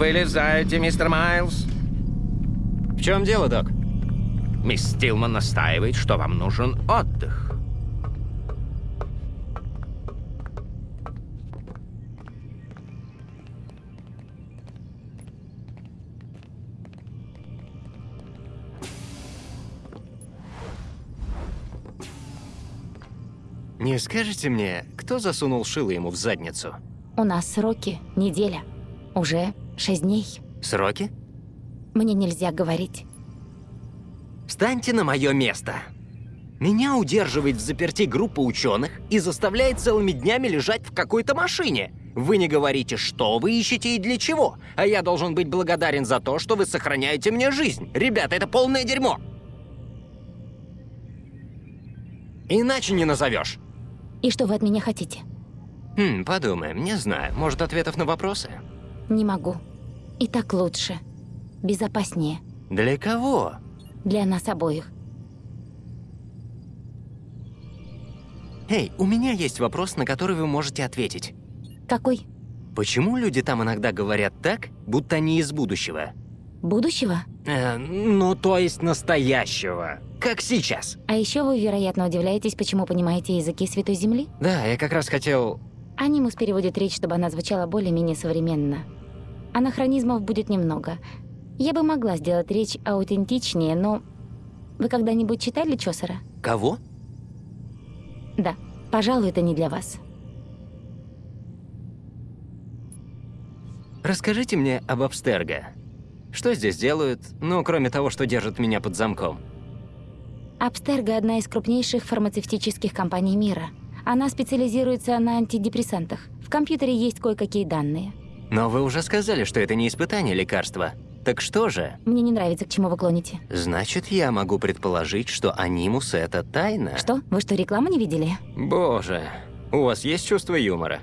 Вылезайте, мистер Майлз. В чем дело, док? Мисс Стилман настаивает, что вам нужен отдых. Не скажете мне, кто засунул шило ему в задницу? У нас сроки неделя. Уже шесть дней. Сроки? Мне нельзя говорить. Встаньте на мое место. Меня удерживает в заперти группа ученых и заставляет целыми днями лежать в какой-то машине. Вы не говорите, что вы ищете и для чего, а я должен быть благодарен за то, что вы сохраняете мне жизнь. Ребята, это полное дерьмо. Иначе не назовешь. И что вы от меня хотите? Хм, подумаем, не знаю. Может, ответов на вопросы? Не могу. И так лучше. Безопаснее. Для кого? Для нас обоих. Эй, у меня есть вопрос, на который вы можете ответить. Какой? Почему люди там иногда говорят так, будто они из будущего? Будущего? Э, ну, то есть настоящего. Как сейчас. А еще вы, вероятно, удивляетесь, почему понимаете языки Святой Земли? Да, я как раз хотел... Анимус переводит речь, чтобы она звучала более-менее современно. Анахронизмов будет немного. Я бы могла сделать речь аутентичнее, но... Вы когда-нибудь читали Чосера? Кого? Да. Пожалуй, это не для вас. Расскажите мне об Абстерго. Что здесь делают, ну, кроме того, что держат меня под замком? Абстерго – одна из крупнейших фармацевтических компаний мира. Она специализируется на антидепрессантах. В компьютере есть кое-какие данные. Но вы уже сказали, что это не испытание лекарства. Так что же? Мне не нравится, к чему вы клоните. Значит, я могу предположить, что анимус — это тайна? Что? Вы что, рекламу не видели? Боже, у вас есть чувство юмора?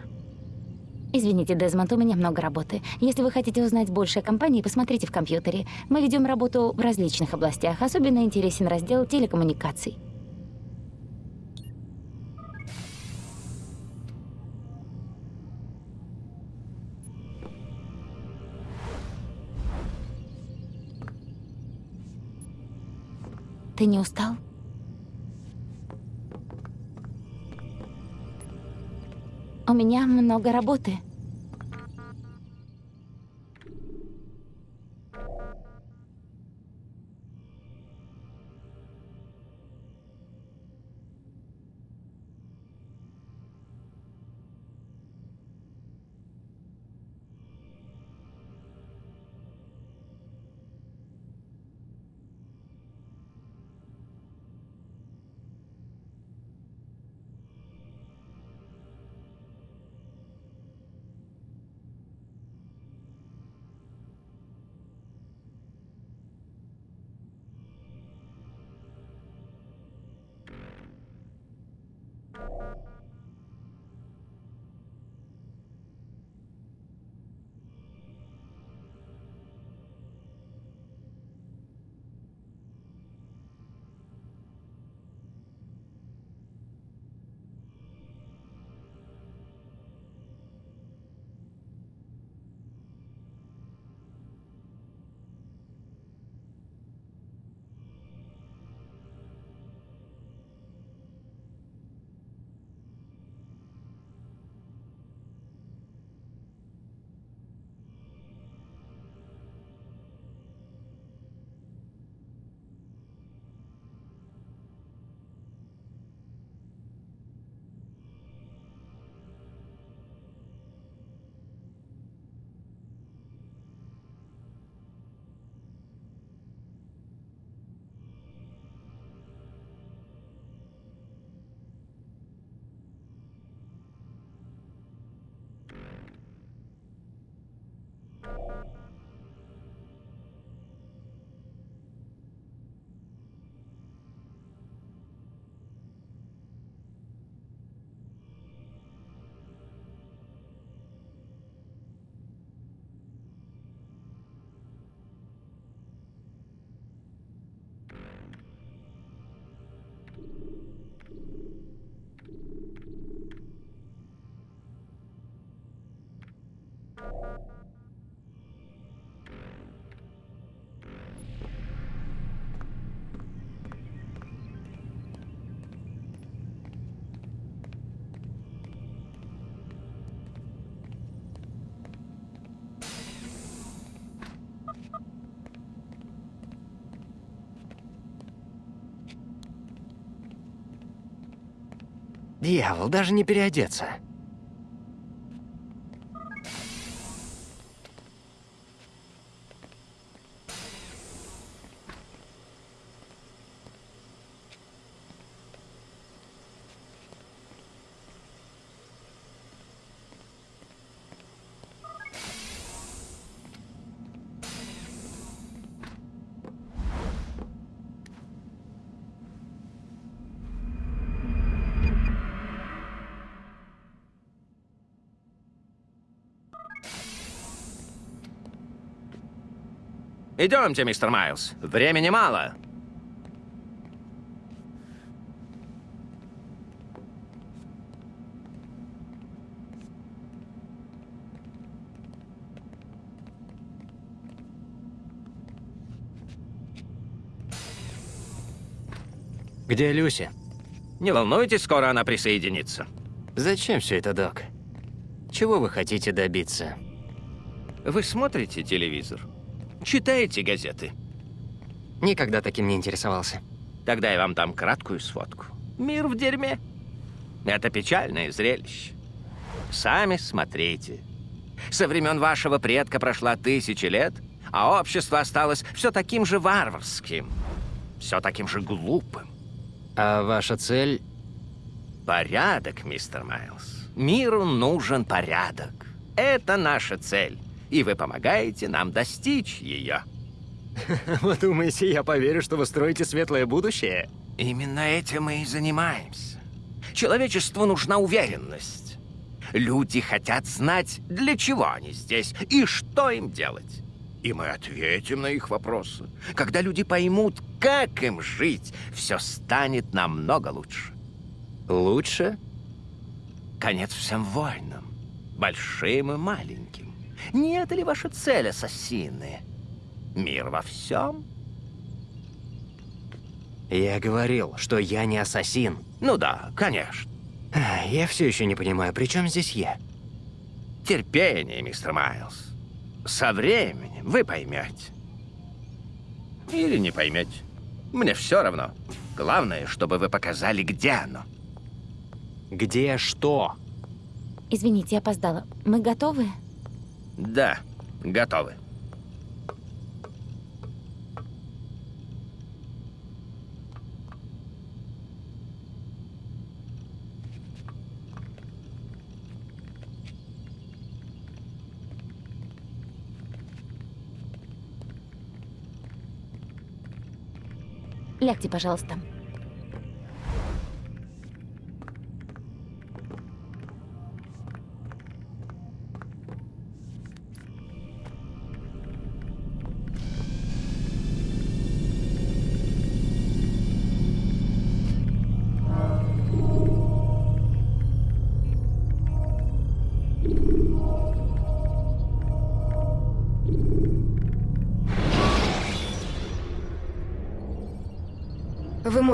Извините, Дезмонд, у меня много работы. Если вы хотите узнать больше о компании, посмотрите в компьютере. Мы ведем работу в различных областях. Особенно интересен раздел телекоммуникаций. Ты не устал? У меня много работы. Дьявол, даже не переодеться. Идемте, мистер Майлз. Времени мало. Где Люси? Не волнуйтесь, скоро она присоединится. Зачем все это, док? Чего вы хотите добиться? Вы смотрите телевизор? Читаете газеты? Никогда таким не интересовался. Тогда я вам дам краткую сводку. Мир в дерьме. Это печальное зрелище. Сами смотрите. Со времен вашего предка прошла тысячи лет, а общество осталось все таким же варварским, все таким же глупым. А ваша цель... Порядок, мистер Майлз. Миру нужен порядок. Это наша цель, и вы помогаете нам достичь ее. Вы думаете, я поверю, что вы строите светлое будущее? Именно этим мы и занимаемся. Человечеству нужна уверенность. Люди хотят знать, для чего они здесь и что им делать. И мы ответим на их вопросы. Когда люди поймут, как им жить, все станет намного лучше. Лучше? Конец всем войнам, большим и маленьким. Не это ли ваша цель, ассасины? Мир во всем? Я говорил, что я не ассасин. Ну да, конечно. Я все еще не понимаю, при чем здесь я? Терпение, мистер Майлз. Со временем вы поймете. Или не поймете. Мне все равно. Главное, чтобы вы показали, где оно. Где что? Извините, я опоздала. Мы готовы? Да, готовы. Лягте, пожалуйста.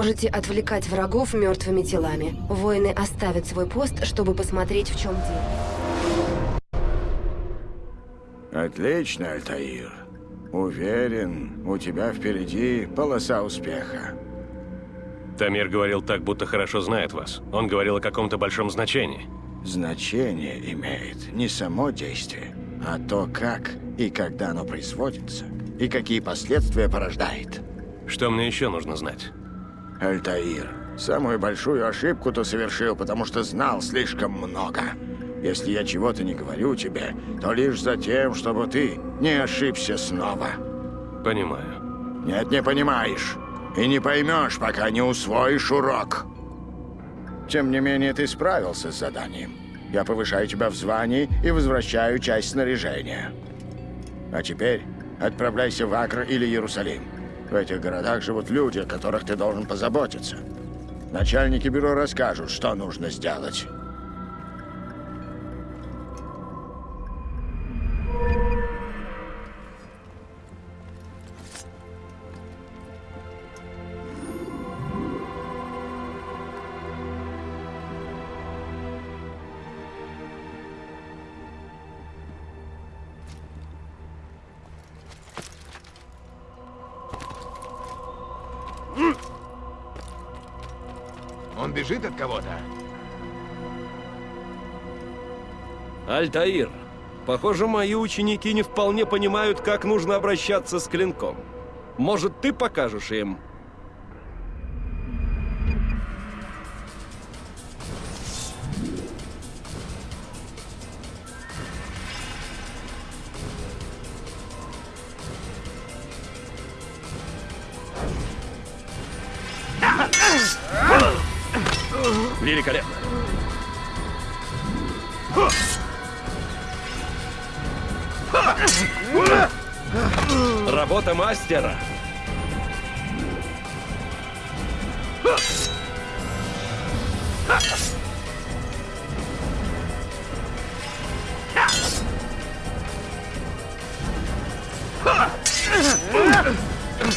Можете отвлекать врагов мертвыми телами. Воины оставят свой пост, чтобы посмотреть, в чем дело. Отлично, Альтаир. Уверен, у тебя впереди полоса успеха. Тамир говорил так, будто хорошо знает вас. Он говорил о каком-то большом значении. Значение имеет не само действие, а то, как и когда оно производится, и какие последствия порождает. Что мне еще нужно знать? Альтаир, самую большую ошибку ты совершил, потому что знал слишком много. Если я чего-то не говорю тебе, то лишь за тем, чтобы ты не ошибся снова. Понимаю. Нет, не понимаешь. И не поймешь, пока не усвоишь урок. Тем не менее, ты справился с заданием. Я повышаю тебя в звании и возвращаю часть снаряжения. А теперь отправляйся в Акр или Иерусалим. В этих городах живут люди, о которых ты должен позаботиться. Начальники бюро расскажут, что нужно сделать. Он бежит от кого-то? Альтаир, похоже, мои ученики не вполне понимают, как нужно обращаться с клинком. Может, ты покажешь им? Мастера.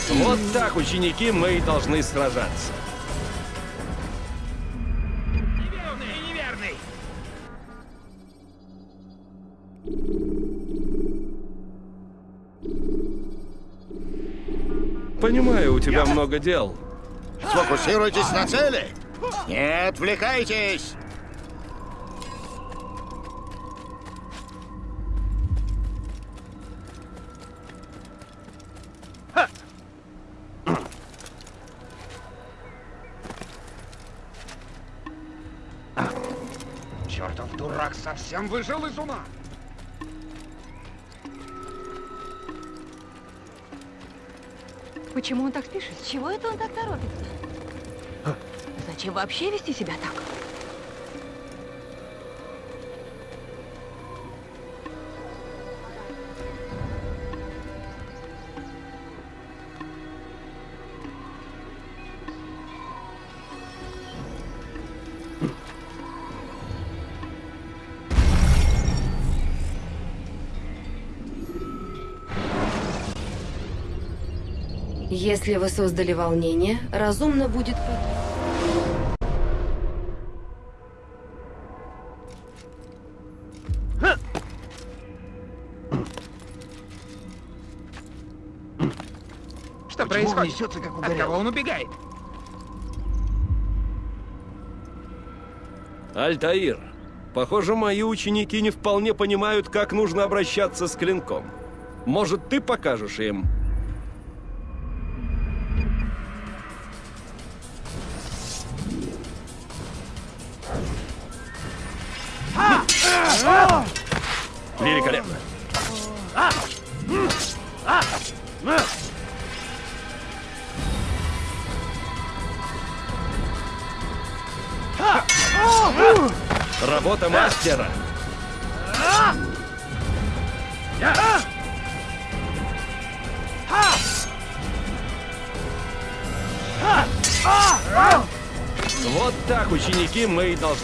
Вот так, ученики, мы и должны сражаться. Понимаю, у тебя много дел. Сфокусируйтесь на цели. Не отвлекайтесь. Чертов дурак совсем выжил из ума. Почему он так спешит? Чего это он так торопится? Зачем вообще вести себя так? Если вы создали волнение, разумно будет... Что происходит? несется, как От кого он убегает? Альтаир, похоже, мои ученики не вполне понимают, как нужно обращаться с клинком. Может, ты покажешь им?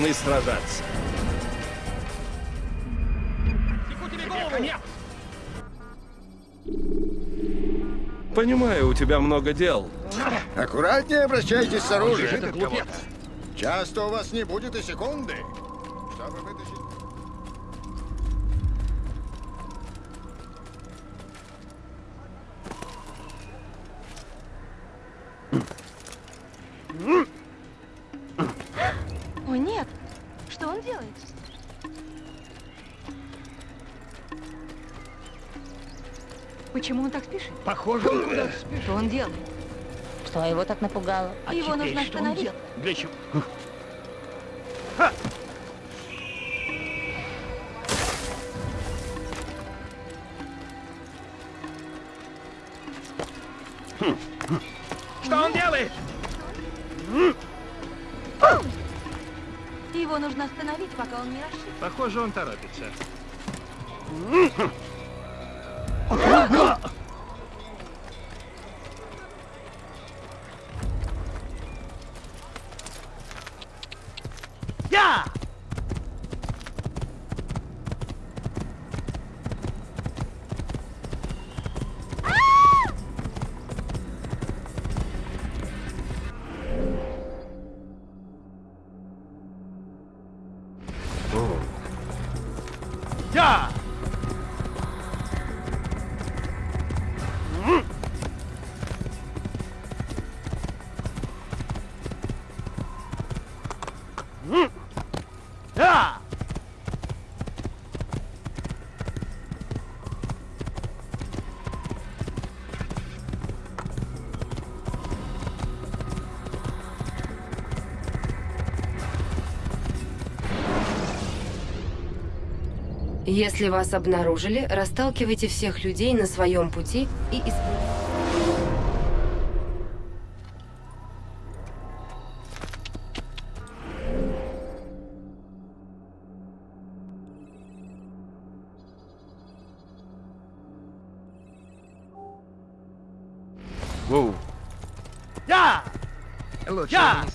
Должны сражаться. Понимаю, у тебя много дел. Аккуратнее обращайтесь с оружием. Часто у вас не будет и секунды. Чтобы вытащить... Почему он так спешит? Похоже, он куда-то спешит. Что он делает? Что его так напугало? А Его нужно остановить. Для чего? Если вас обнаружили, расталкивайте всех людей на своем пути и исп- Лучше не создавай. Он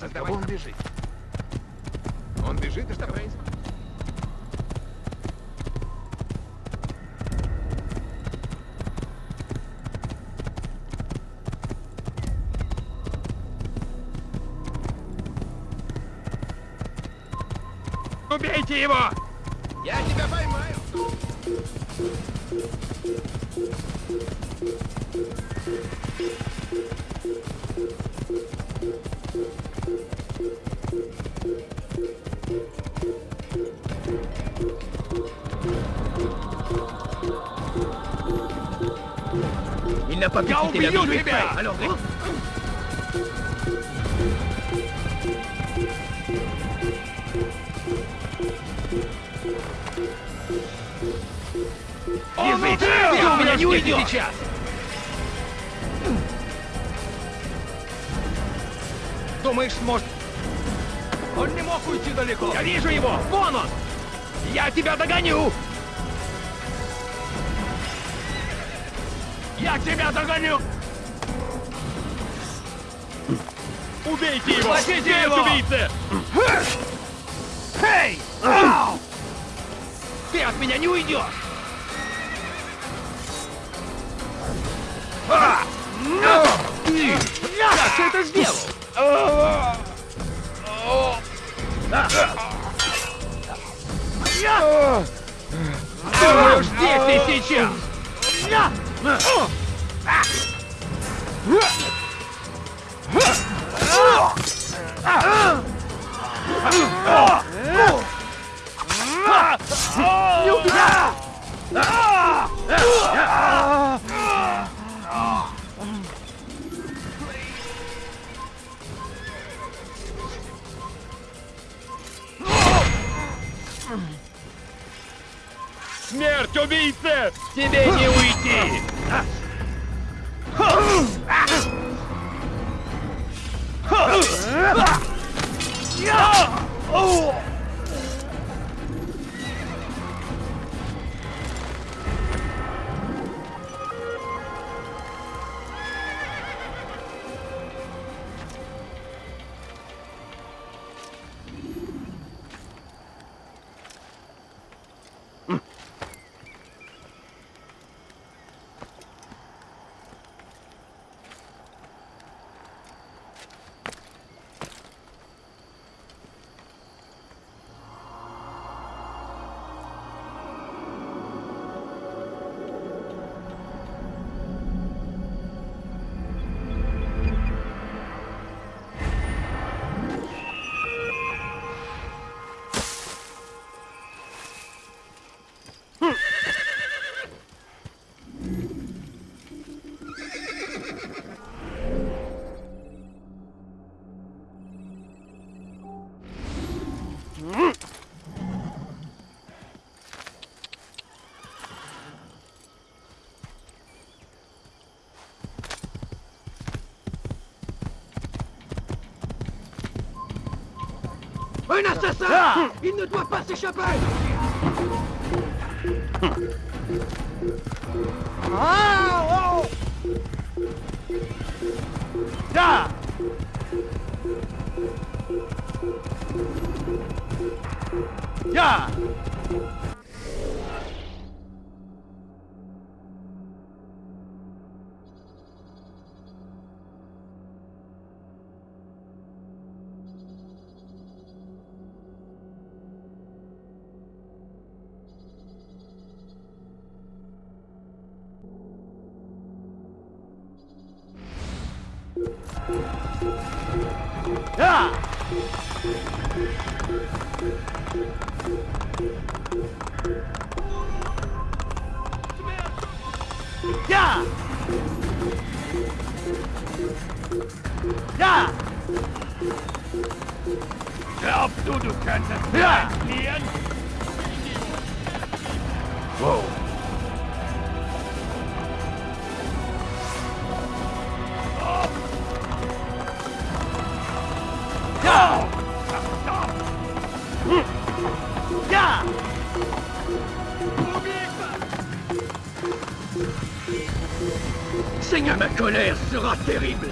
Я убью тебя! Язык! От меня не уйдешь! А! Как ты это сделал? Думаю, здесь и сейчас! Смерть убийце! Тебе не уйти! Un assassin Il ne doit pas s'échapper. Glaubst du, du Seigneur, ma colère sera terrible.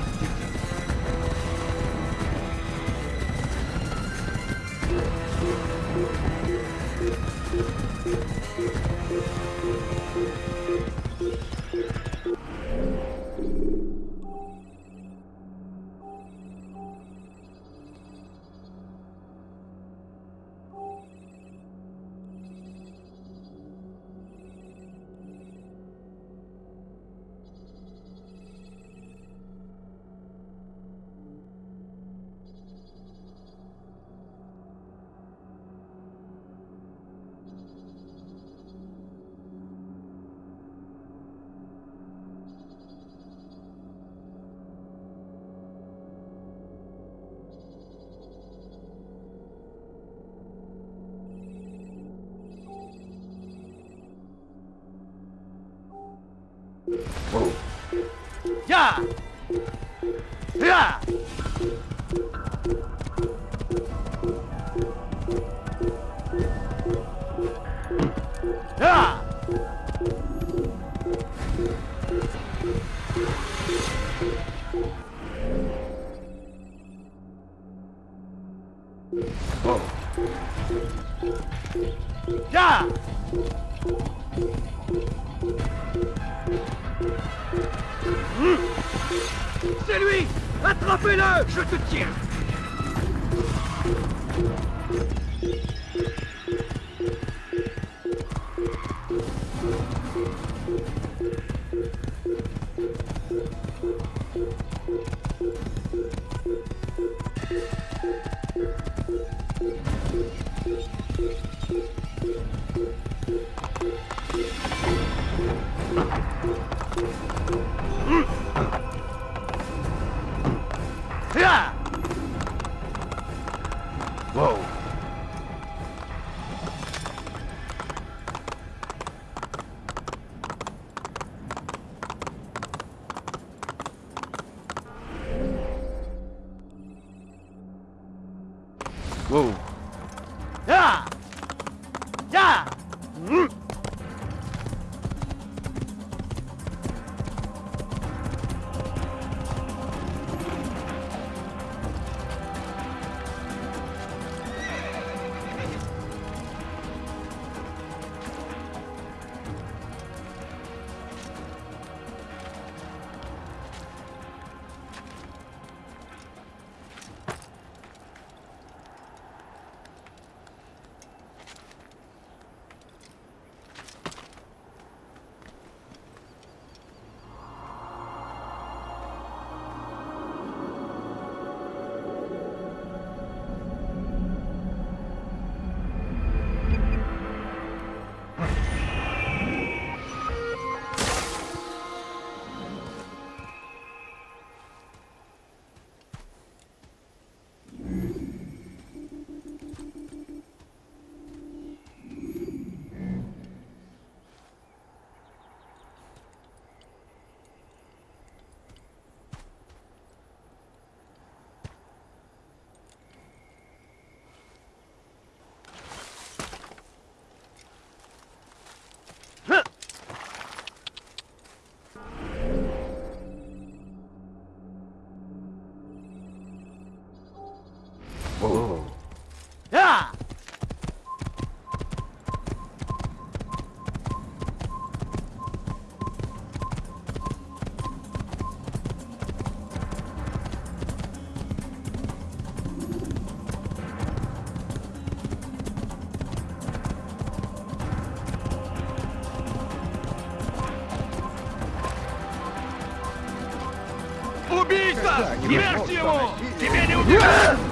Смерть ему! Тебе не убивать!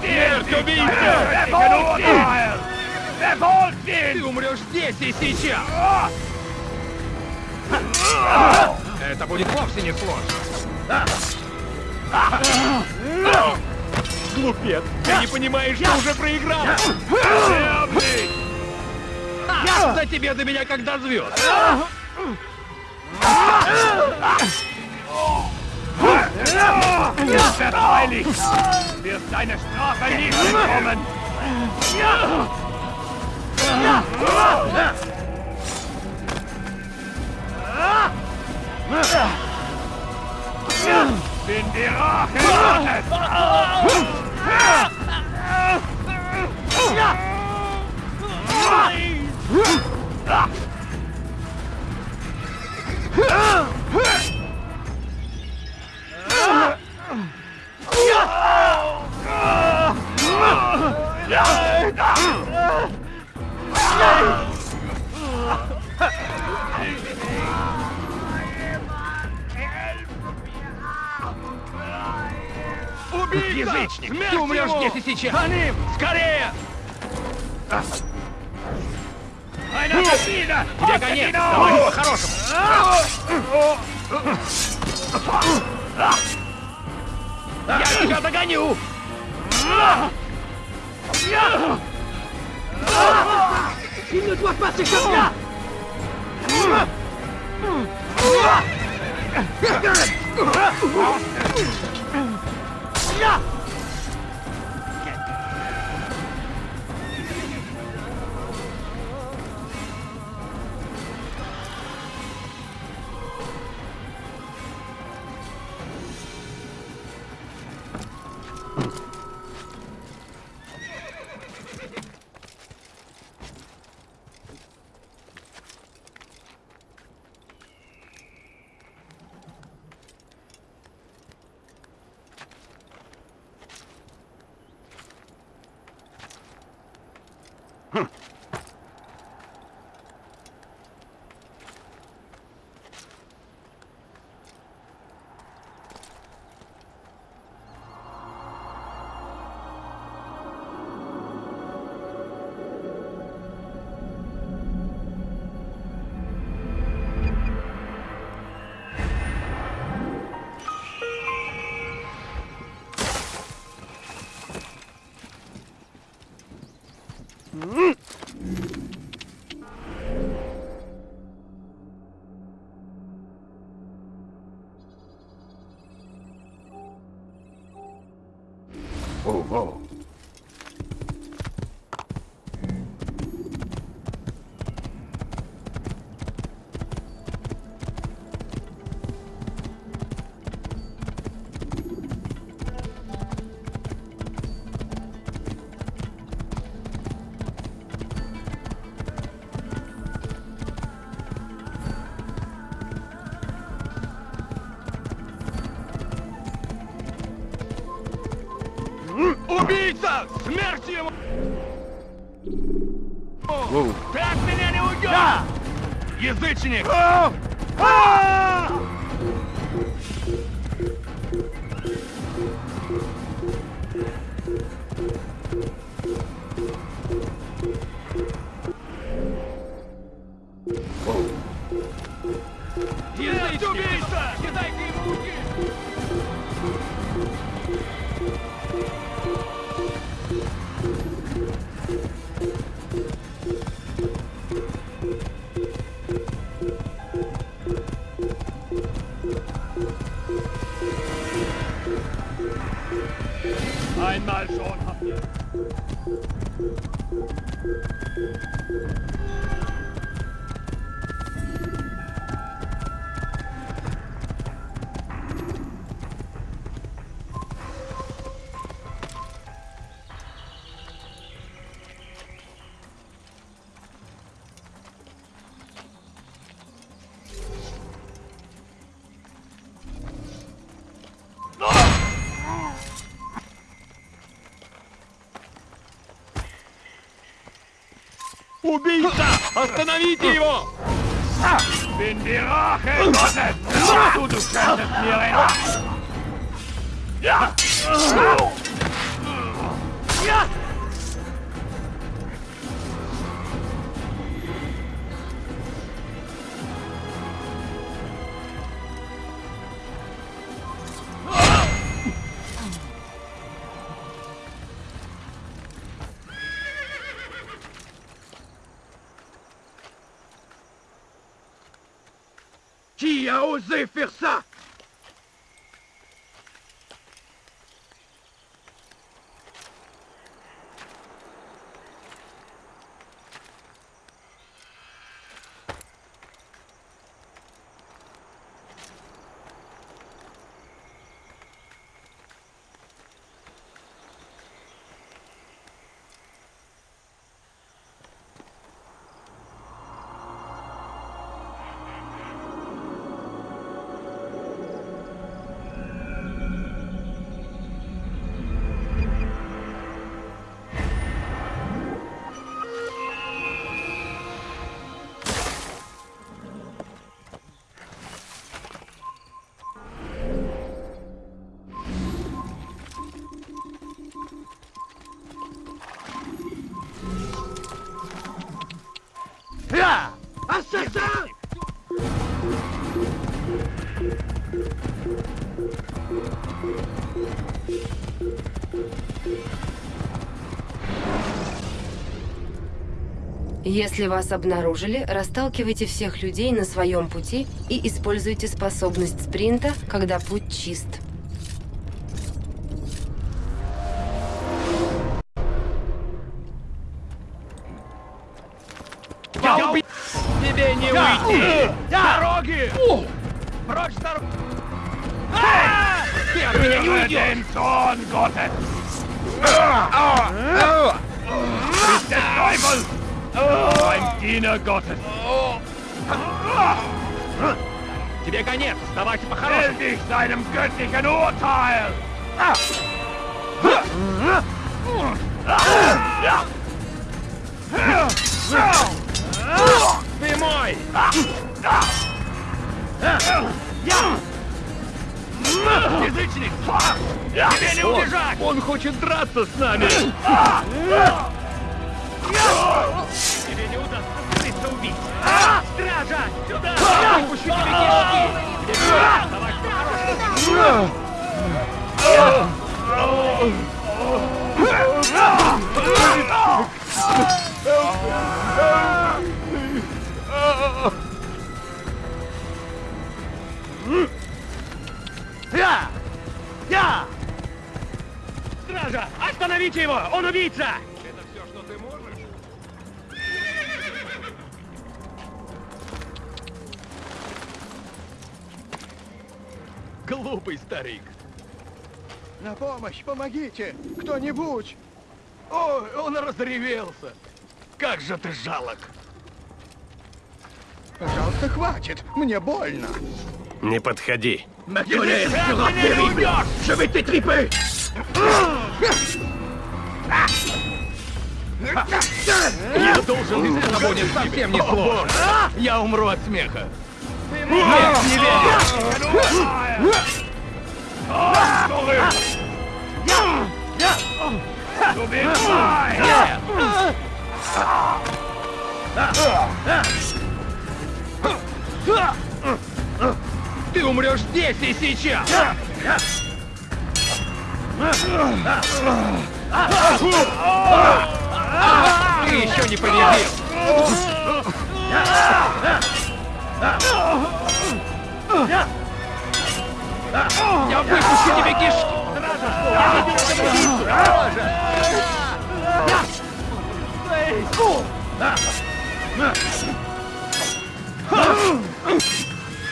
Смерть убийца! Ты умрешь здесь и сейчас! Это будет вовсе не сложно. Глупец! Ты не понимаешь, что уже проиграл! Ясно тебе до меня, когда звезд! Verteidigt! Du verteidigst! Deine Strafe nie bekommen! Bin die Rache Убийца! Язычник! Ты умрешь здесь и сейчас! За ним! Скорее! Тебе конец! Давай по-хорошему! Я тебя догоню! Il ne doit pas s'échapper Убийца! Смерть ему! Ты от меня не уйдешь! Язычник! Есть Убийца! Остановите его! Bin Если вас обнаружили, расталкивайте всех людей на своем пути и используйте способность спринта, когда путь чист. Gottes! Тебе конец! Давайте! Stell dich seinem göttlichen Urteil! Ты мой! Язычник! Тебе не убежать! Он хочет драться с нами! Скрыться убить! Стража! Сюда! Я выпущу тебе! Я! Я! Стража! Остановите его! Он убийца! Глупый старик. На помощь, помогите! Кто-нибудь! Ой, он разревелся. Как же ты жалок. Пожалуйста, хватит! Мне больно! Не подходи. Уйдешь! Je vais t'étriper Я должен... Это будет совсем не сложно. Я умру от смеха. Нет, не верю. Ты умрешь здесь и сейчас! Ты еще не победил! Я выпущу тебе кишки!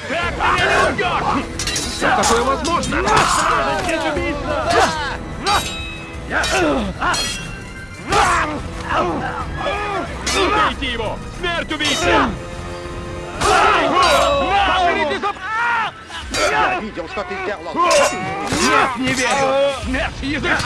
Как ты меня не убьешь? Как такое возможно? Убейте его! Смерть убийце! Я видел, что ты делал. Нет, не верю! Смерть, язык!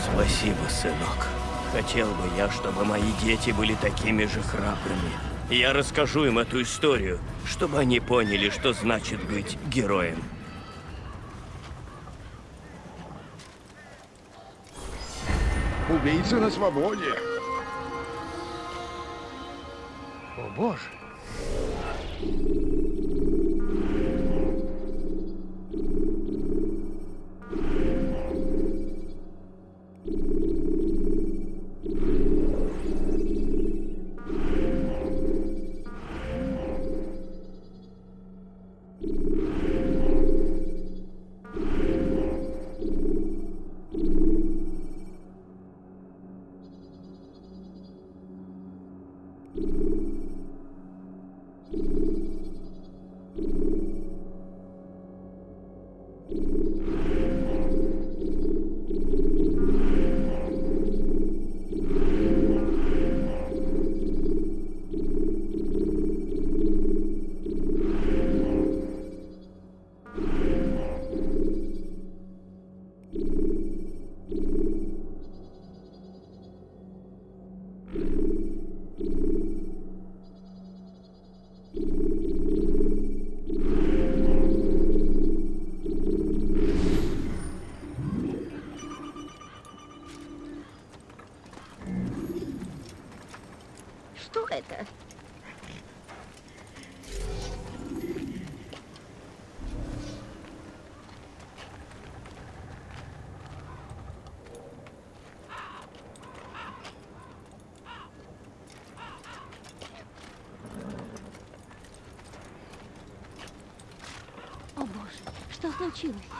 Спасибо, сынок. Хотел бы я, чтобы мои дети были такими же храбрыми. Я расскажу им эту историю, чтобы они поняли, что значит быть героем. Убийца на свободе. О, боже. Что случилось?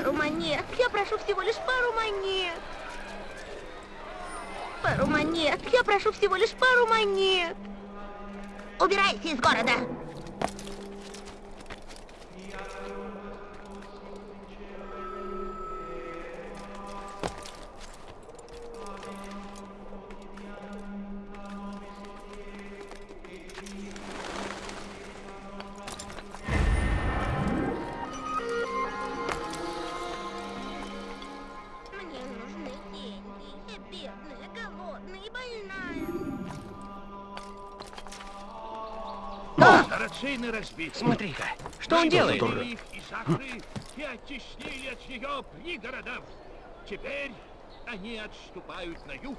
Пару монет. Я прошу всего лишь пару монет. Пару монет. Я прошу всего лишь пару монет. Убирайся из города. Смотри-ка, что он делает? и оттеснили от нее пригородов. Теперь они отступают на юг,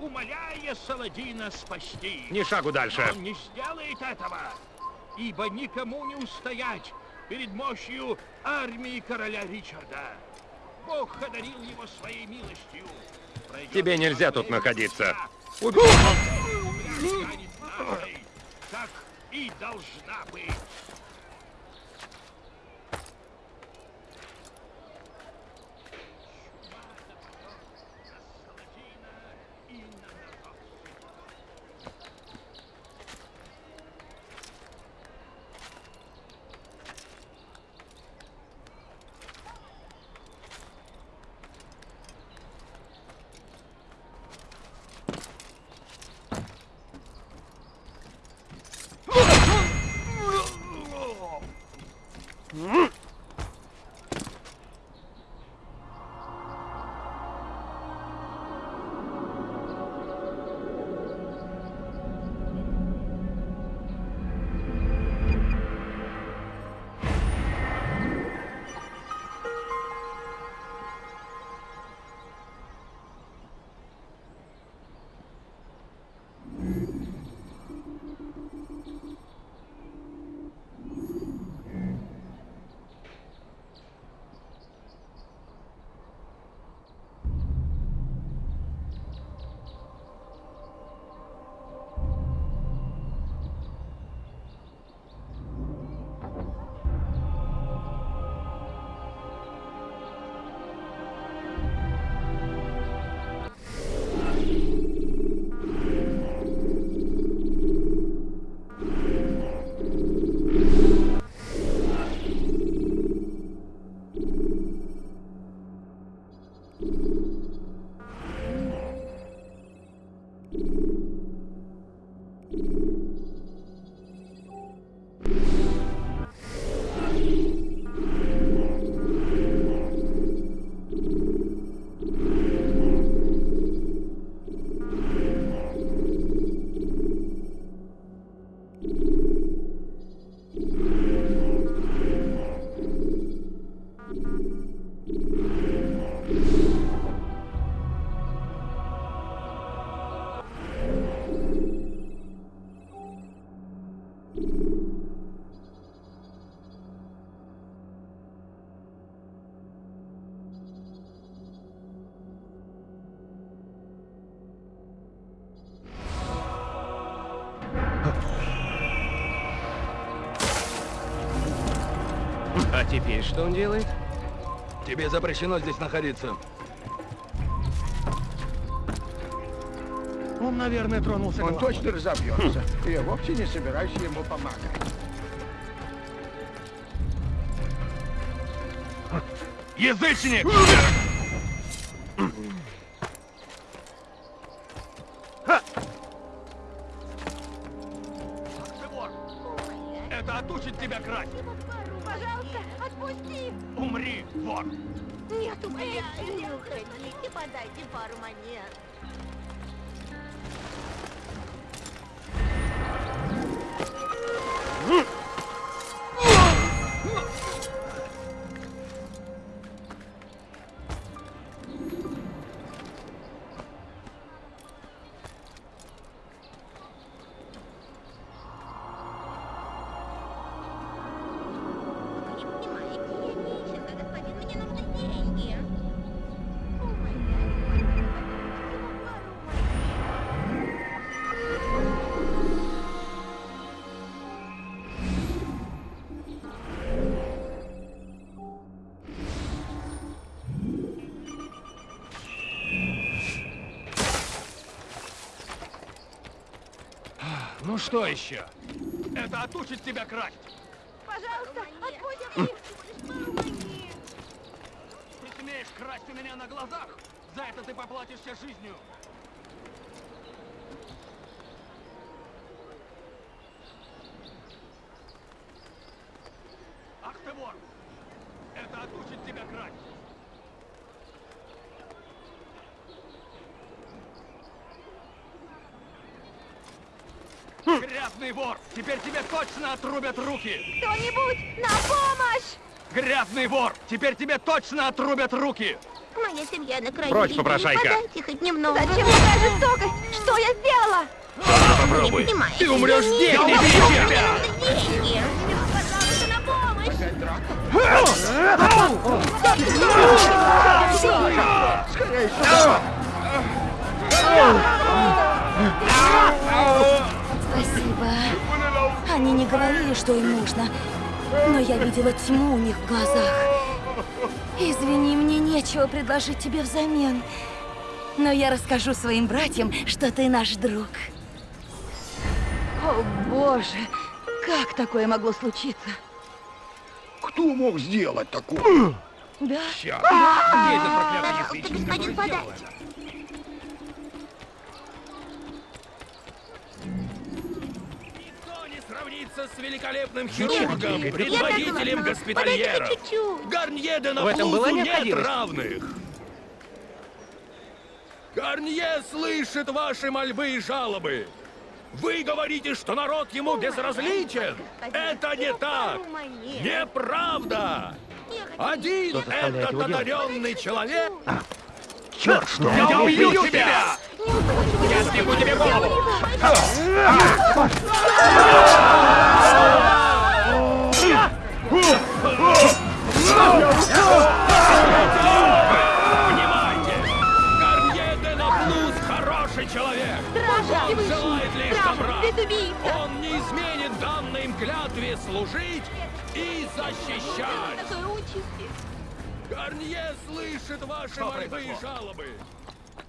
умоляя Саладина спасти. Ни шагу дальше. Но он не сделает этого, ибо никому не устоять перед мощью армии короля Ричарда. Бог одарил его своей милостью. Пройдет Тебе нельзя тут находиться. Земля теперь что он делает? Тебе запрещено здесь находиться. Он, наверное, тронулся Он точно разобьется. И я вовсе не собираюсь ему помогать. Язычник! Что еще? Это отучит тебя красть! Пожалуйста, пару монет. Ты смеешь красть у меня на глазах? За это ты поплатишься жизнью! Ах ты вор! Это отучит тебя красть! Грязный вор! Теперь тебе точно отрубят руки! Кто-нибудь, на помощь! Грязный вор! Теперь тебе точно отрубят руки! Моя семья на краю Прочь, попрошайка. Подайте хоть немного. Зачем такая жестокость? Что я сделала? Попробуй. Понимаете, Ты умрешь здесь! Я убью тебя! Деньги! Пожалуйста, на помощь! Спасибо. Они не говорили, что им нужно, но я видела тьму у них в глазах. Извини, мне нечего предложить тебе взамен. Но я расскажу своим братьям, что ты наш друг. О, боже! Как такое могло случиться? Кто мог сделать такое? Да? Где этот проклятый язычник? господин, подайте. Сравнится с великолепным Нет, хирургом, предводителем согласна. госпитальеров. Гарнье де В этом была нет равных. Гарнье слышит ваши мольбы и жалобы. Вы говорите, что народ ему безразличен. Это не так. Неправда. Один этот одаренный человек. Черт, что? Я убью тебя! Я сниму тебе голову! Внимайте! Гарнье де Наплуз хороший человек. Он желает лишь добра. Он не изменит данной им клятве служить и защищать. Гарнье слышит ваши Что мольбы и жалобы.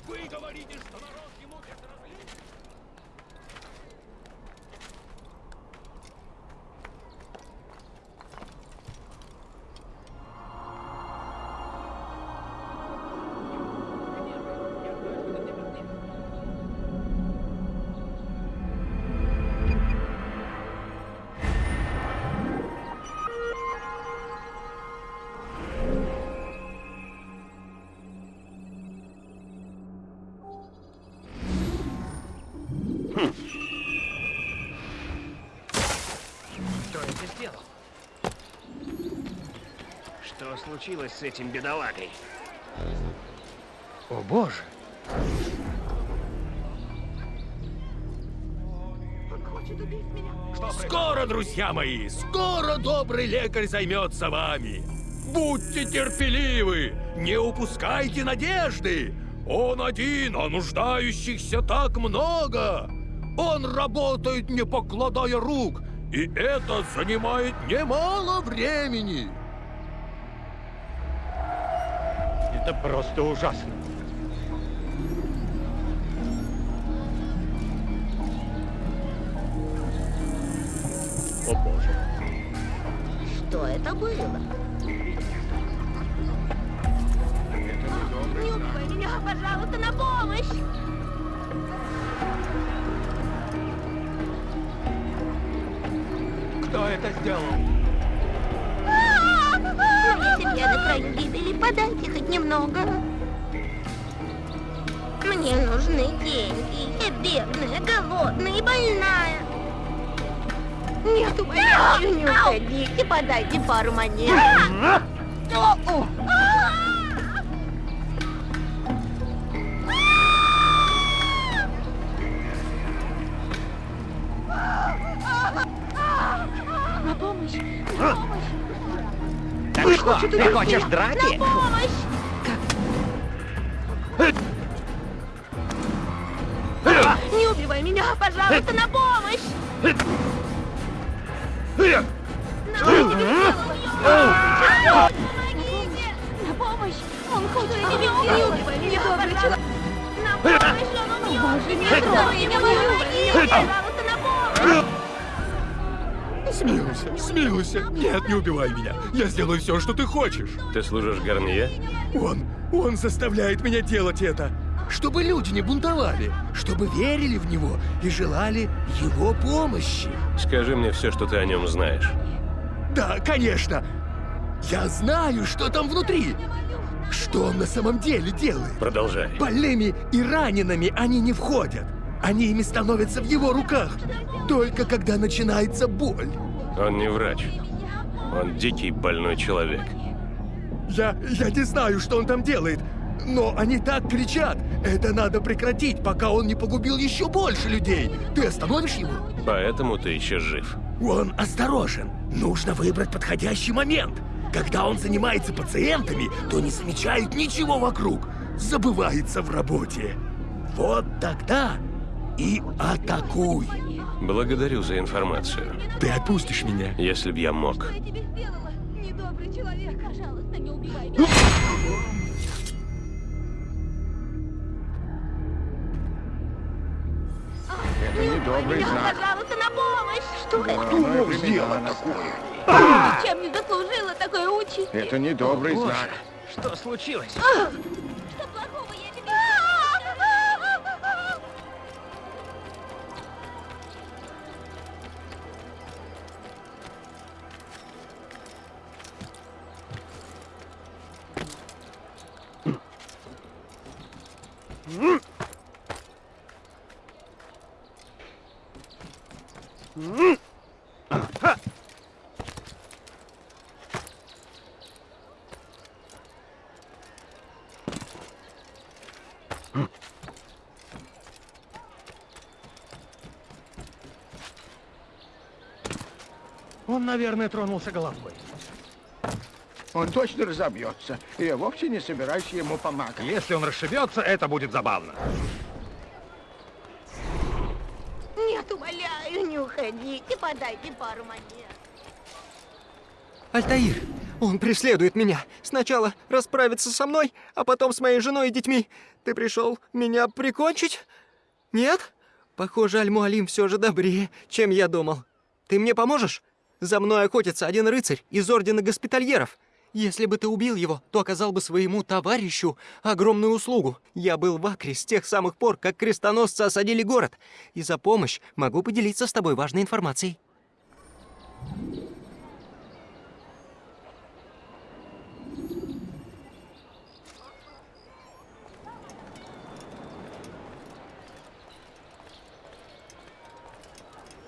Вы говорите, что народ случилось с этим бедолагой? О боже! Скоро, друзья мои, скоро добрый лекарь займется вами. Будьте терпеливы, не упускайте надежды. Он один, а нуждающихся так много. Он работает, не покладая рук, и это занимает немало времени. Это просто ужасно. О боже. Что это было? Не убивай меня, пожалуйста, на помощь! Кто это сделал? Семья на краю гибели, подайте хоть немного. Мне нужны деньги. Я бедная, голодная и больная. Нет, умоляю, не уходите, подайте пару монет. Что, ты Убивай меня. Я сделаю все, что ты хочешь. Ты служишь Гарнье? Он, он заставляет меня делать это. Чтобы люди не бунтовали, чтобы верили в него и желали его помощи. Скажи мне все, что ты о нем знаешь. Да, конечно. Я знаю, что там внутри. Что он на самом деле делает. Продолжай. Больными и ранеными они не входят. Они ими становятся в его руках. Только когда начинается боль. Он не врач. Он дикий больной человек. Я, я не знаю, что он там делает, но они так кричат. Это надо прекратить, пока он не погубил еще больше людей. Ты остановишь его? Поэтому ты еще жив. Он осторожен. Нужно выбрать подходящий момент. Когда он занимается пациентами, то не замечает ничего вокруг. Забывается в работе. Вот тогда и атакуй. Благодарю за информацию. Ты отпустишь меня? Если б я мог. Недобрый человек, пожалуйста, не убивай Это недобрый меня. знак. Пожалуйста, на помощь! Что это? Дурное Ты времена такое. Чем не заслужила такой участь? Это недобрый знак. Что случилось? Он, наверное, тронулся головой. Он точно разобьется, и я вовсе не собираюсь ему помогать. Если он расшибется, это будет забавно. Нет, умоляю, не уходите, подайте пару монет. Альтаир, он преследует меня. Сначала расправиться со мной, а потом с моей женой и детьми. Ты пришел меня прикончить? Нет? Похоже, Аль-Муалим все же добрее, чем я думал. Ты мне поможешь? За мной охотится один рыцарь из Ордена Госпитальеров. Если бы ты убил его, то оказал бы своему товарищу огромную услугу. Я был в Акре с тех самых пор, как крестоносцы осадили город. И за помощь могу поделиться с тобой важной информацией.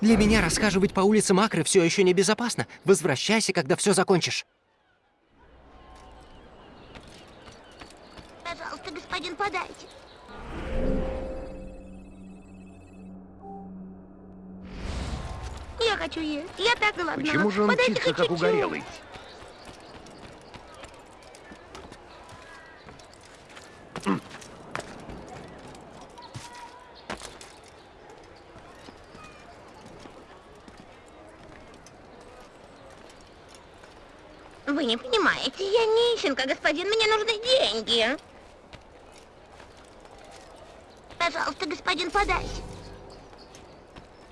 Для меня расхаживать по улицам Акры все еще небезопасно. Возвращайся, когда все закончишь. Пожалуйста, подайте. Я хочу есть. Я так голодна. Почему же он Подайте хоть как чуть-чуть. угорелый? Вы не понимаете, я нищенка, господин, мне нужны деньги. Пожалуйста, господин, подайте.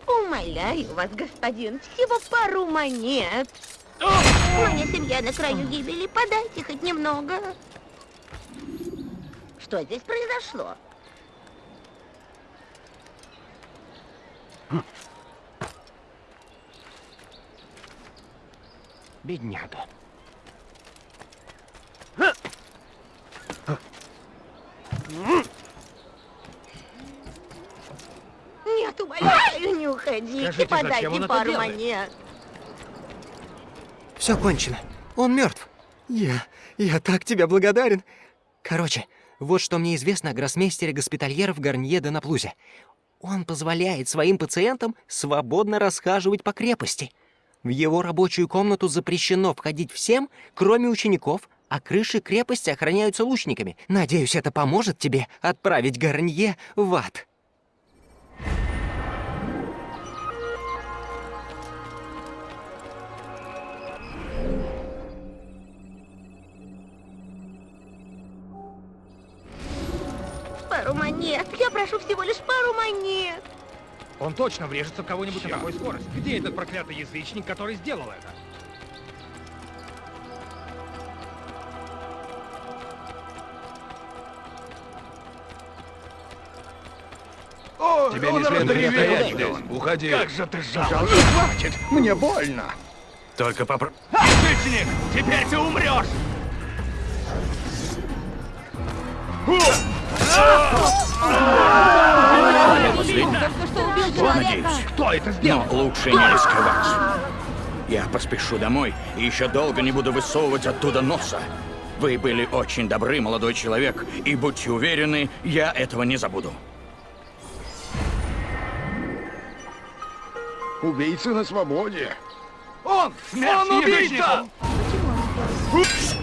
Умоляю вас, господин, всего пару монет. Моя семья на краю гибели, подайте хоть немного. Что здесь произошло? Бедняга. Нет, умоляю, не уходите, Скажите, подайте пару монет. Все кончено. Он мертв. Я... я так тебе благодарен. Короче, вот что мне известно о гроссмейстере госпитальеров Гарнье де Наплузе. Он позволяет своим пациентам свободно расхаживать по крепости. В его рабочую комнату запрещено входить всем, кроме учеников, а крыши крепости охраняются лучниками. Надеюсь, это поможет тебе отправить Гарнье в ад. Пару монет. Я прошу всего лишь пару монет. Он точно врежется в кого-нибудь на такой скорости. Где этот проклятый язычник, который сделал это? О, Тебе он не следует стоять здесь. Уходи. Как же ты жалок. Хватит, мне больно. Только попро... Язычник, теперь ты умрешь! Надеюсь. Кто это сделал? Но лучше не рисковать. Я поспешу домой и еще долго не буду высовывать оттуда носа. Вы были очень добры, молодой человек, и будьте уверены, я этого не забуду. Убийца на свободе. Он! Смерть Он убийца! язычникам! Выпусти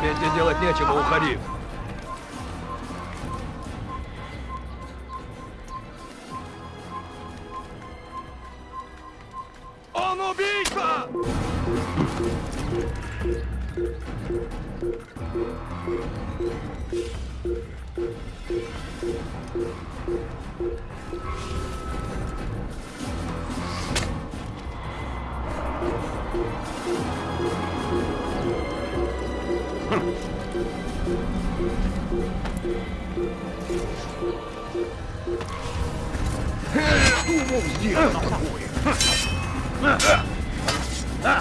тебе здесь делать нечего, уходи. Он убийца! Думал, сделал такое. Кто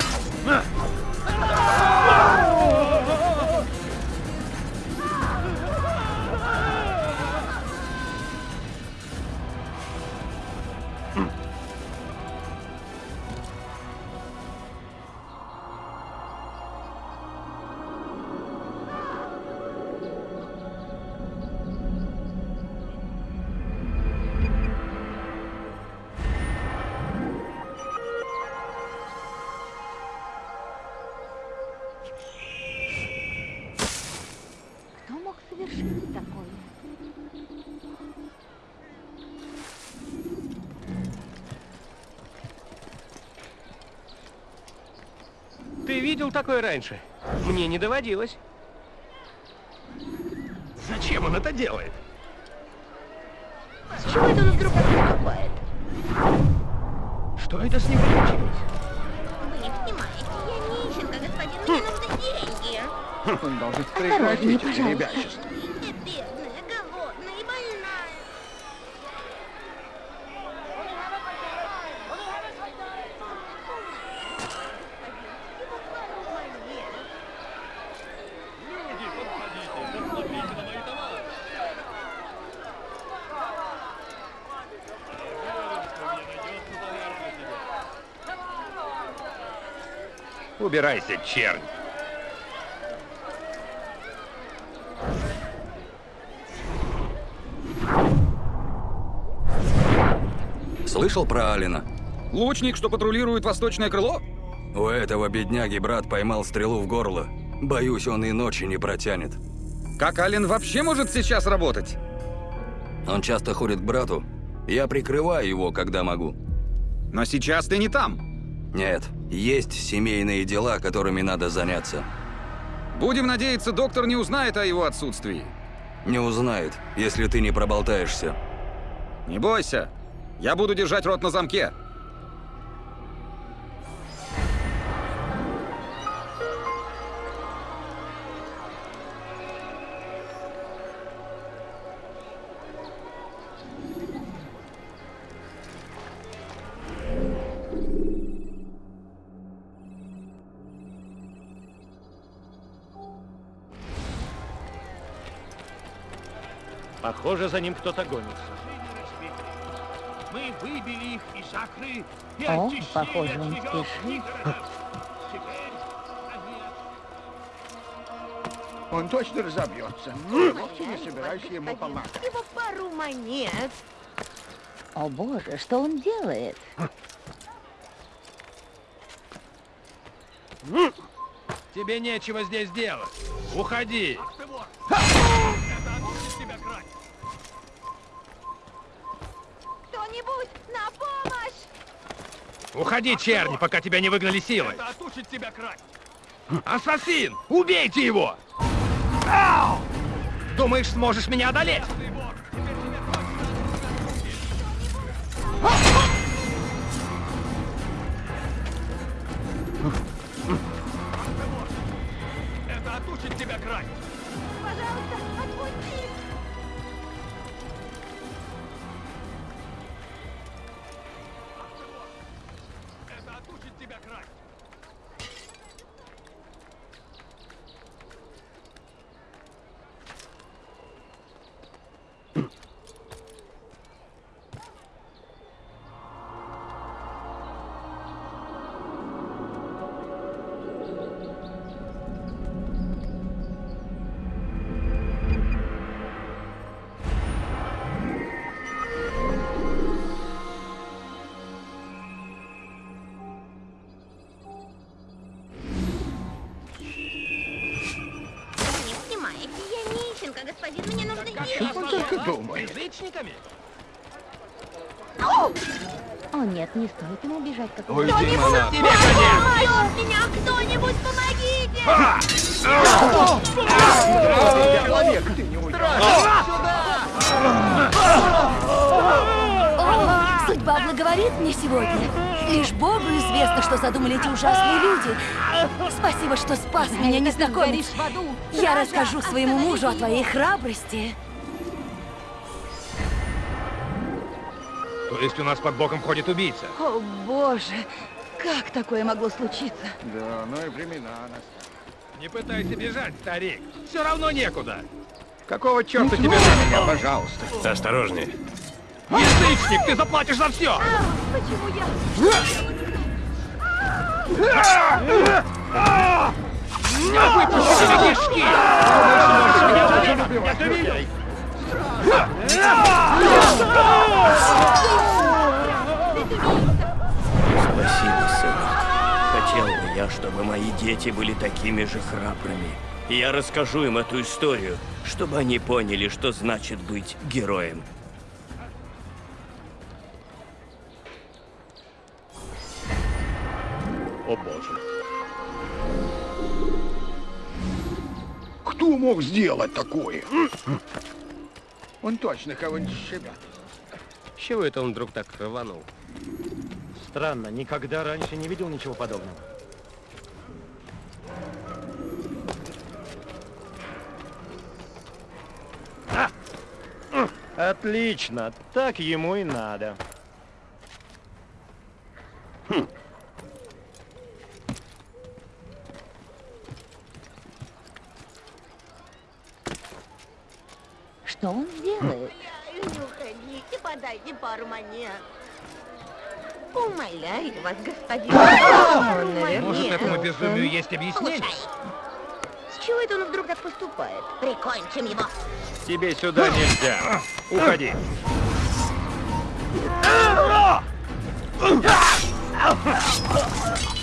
видел такое раньше? Мне не доводилось. Зачем он это делает? С чего это он вдруг копает? Что это с ним случилось? Вы не понимаете, я нищенка, господин, мне нужны деньги. Он должен прекратить ребячество. Я бедная, голодная и больная. Убирайся, чернь. Слышал про Алина? Лучник, что патрулирует восточное крыло? У этого бедняги брат поймал стрелу в горло. Боюсь, он и ночи не протянет. Как Ален вообще может сейчас работать? Он часто ходит к брату. Я прикрываю его, когда могу. Но сейчас ты не там. Нет, есть семейные дела, которыми надо заняться. Будем надеяться, доктор не узнает о его отсутствии. Не узнает, если ты не проболтаешься. Не бойся. Я буду держать рот на замке. Похоже, за ним кто-то гонится. Мы выбили их из Акры и О, похоже, он спешит. Он точно разобьется. Вовсе не собираюсь ему помогать. Всего пару монет. О боже, что он делает? Тебе нечего здесь делать. Уходи. Кто-нибудь на помощь! Уходи, черни, пока тебя не выгнали силой. это отучит тебя красть. Ассасин! Убейте его! Думаешь, сможешь меня одолеть? Бежать, как Уйди, Кто-нибудь монах. помогите! Спасите меня, кто-нибудь помогите! Человек, ты не судьба благоволит мне сегодня. Лишь Богу известно, что задумали эти ужасные люди. Спасибо, что спас меня, незнакомец. в аду. Я расскажу своему мужу о твоей храбрости. То есть у нас под боком ходит убийца? О, боже, как такое могло случиться? Да, ну и времена настали. Не пытайся бежать, старик. Все равно некуда. Какого черта тебе на меня, пожалуйста? Осторожнее. Язычник, ты заплатишь за все! Почему я? Выпусти тебе кишки! Я! Спасибо, сынок. Хотел бы я, чтобы мои дети были такими же храбрыми. Я расскажу им эту историю, чтобы они поняли, что значит быть героем. О боже. Кто мог сделать такое? Он точно кого-нибудь. С чего это он вдруг так рванул? Странно, никогда раньше не видел ничего подобного. Отлично, так ему и надо. Что он делает? Умоляю, не уходите, монет. Умоляю вас, господин. Наверное, Может, этому безумию есть объяснение? С чего это он вдруг так поступает? Прикончим его. Тебе сюда нельзя. Уходи. Черт.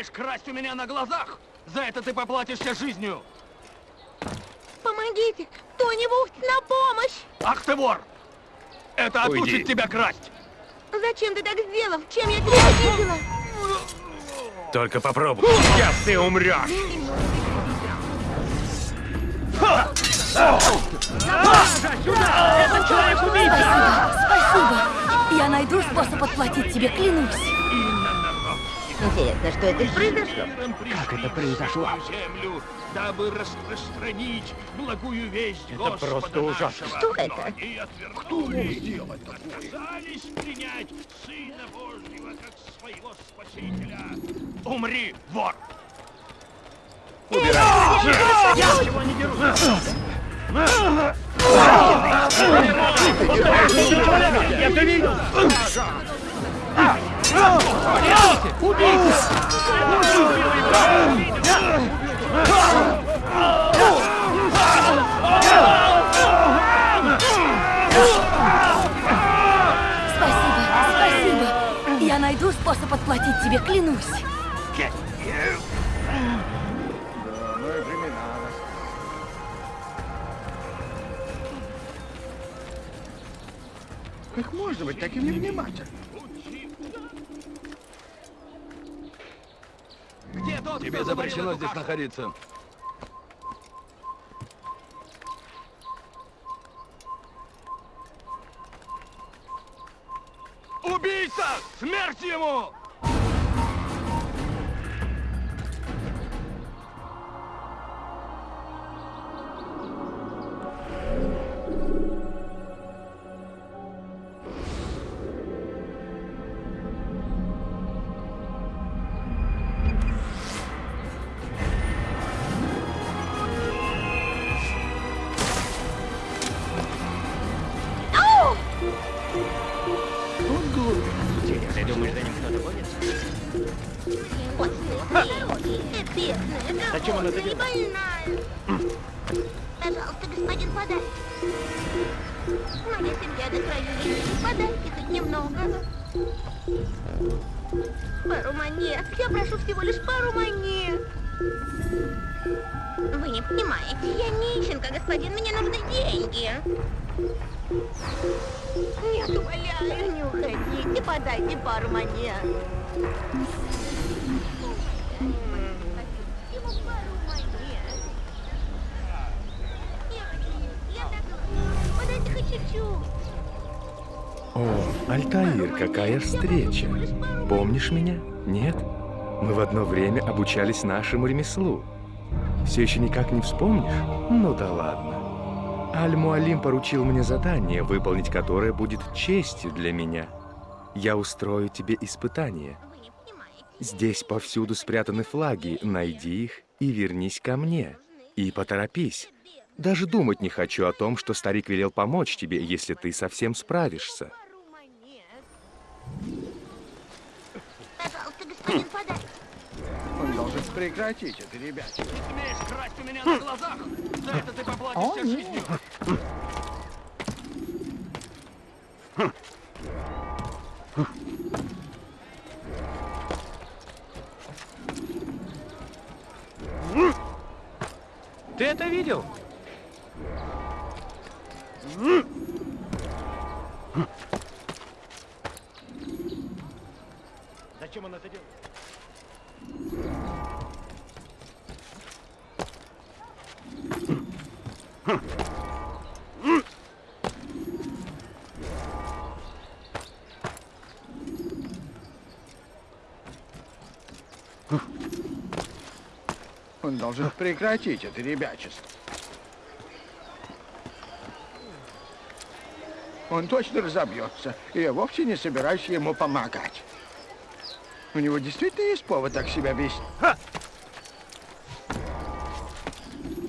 Смеешь красть у меня на глазах? За это ты поплатишься жизнью! Помогите! Кто-нибудь на помощь! Ах ты вор! Это Уйди. отучит тебя красть! Зачем ты так сделал? Чем я тебя обидела? Только попробуй. Сейчас ты умрешь! Спасибо. Я найду способ отплатить тебе, клянусь. Интересно, что это произошло? Как это произошло? Землю, дабы распространить благую весть Это просто ужасно. Что это? Кто мог сделать такое? Отказались принять Сына Божьего как своего Спасителя. Умри, вор! Убирайся! Я чего не дерусь? Я это видел! Убейте! Спасибо, спасибо. Я найду способ отплатить тебе, клянусь. Как можно быть таким невнимательным? Тот, Тебе запрещено здесь находиться. Убийца! Смерть ему! Встреча! Помнишь меня? Нет? Мы в одно время обучались нашему ремеслу. Все еще никак не вспомнишь? Ну да ладно. Аль-Муалим поручил мне задание, выполнить которое будет честью для меня. Я устрою тебе испытание. Здесь повсюду спрятаны флаги, найди их и вернись ко мне. И поторопись. Даже думать не хочу о том, что старик велел помочь тебе, если ты совсем справишься. Пожалуйста, господин, подайте. Он должен прекратить это, ребят. Ты смеешь красть у меня на глазах? За это ты поплатишься жизнью. Ты это видел? Зачем он это делает? Он должен прекратить это ребячество. Он точно разобьется, и я вовсе не собираюсь ему помогать. У него действительно есть повод так себя вести.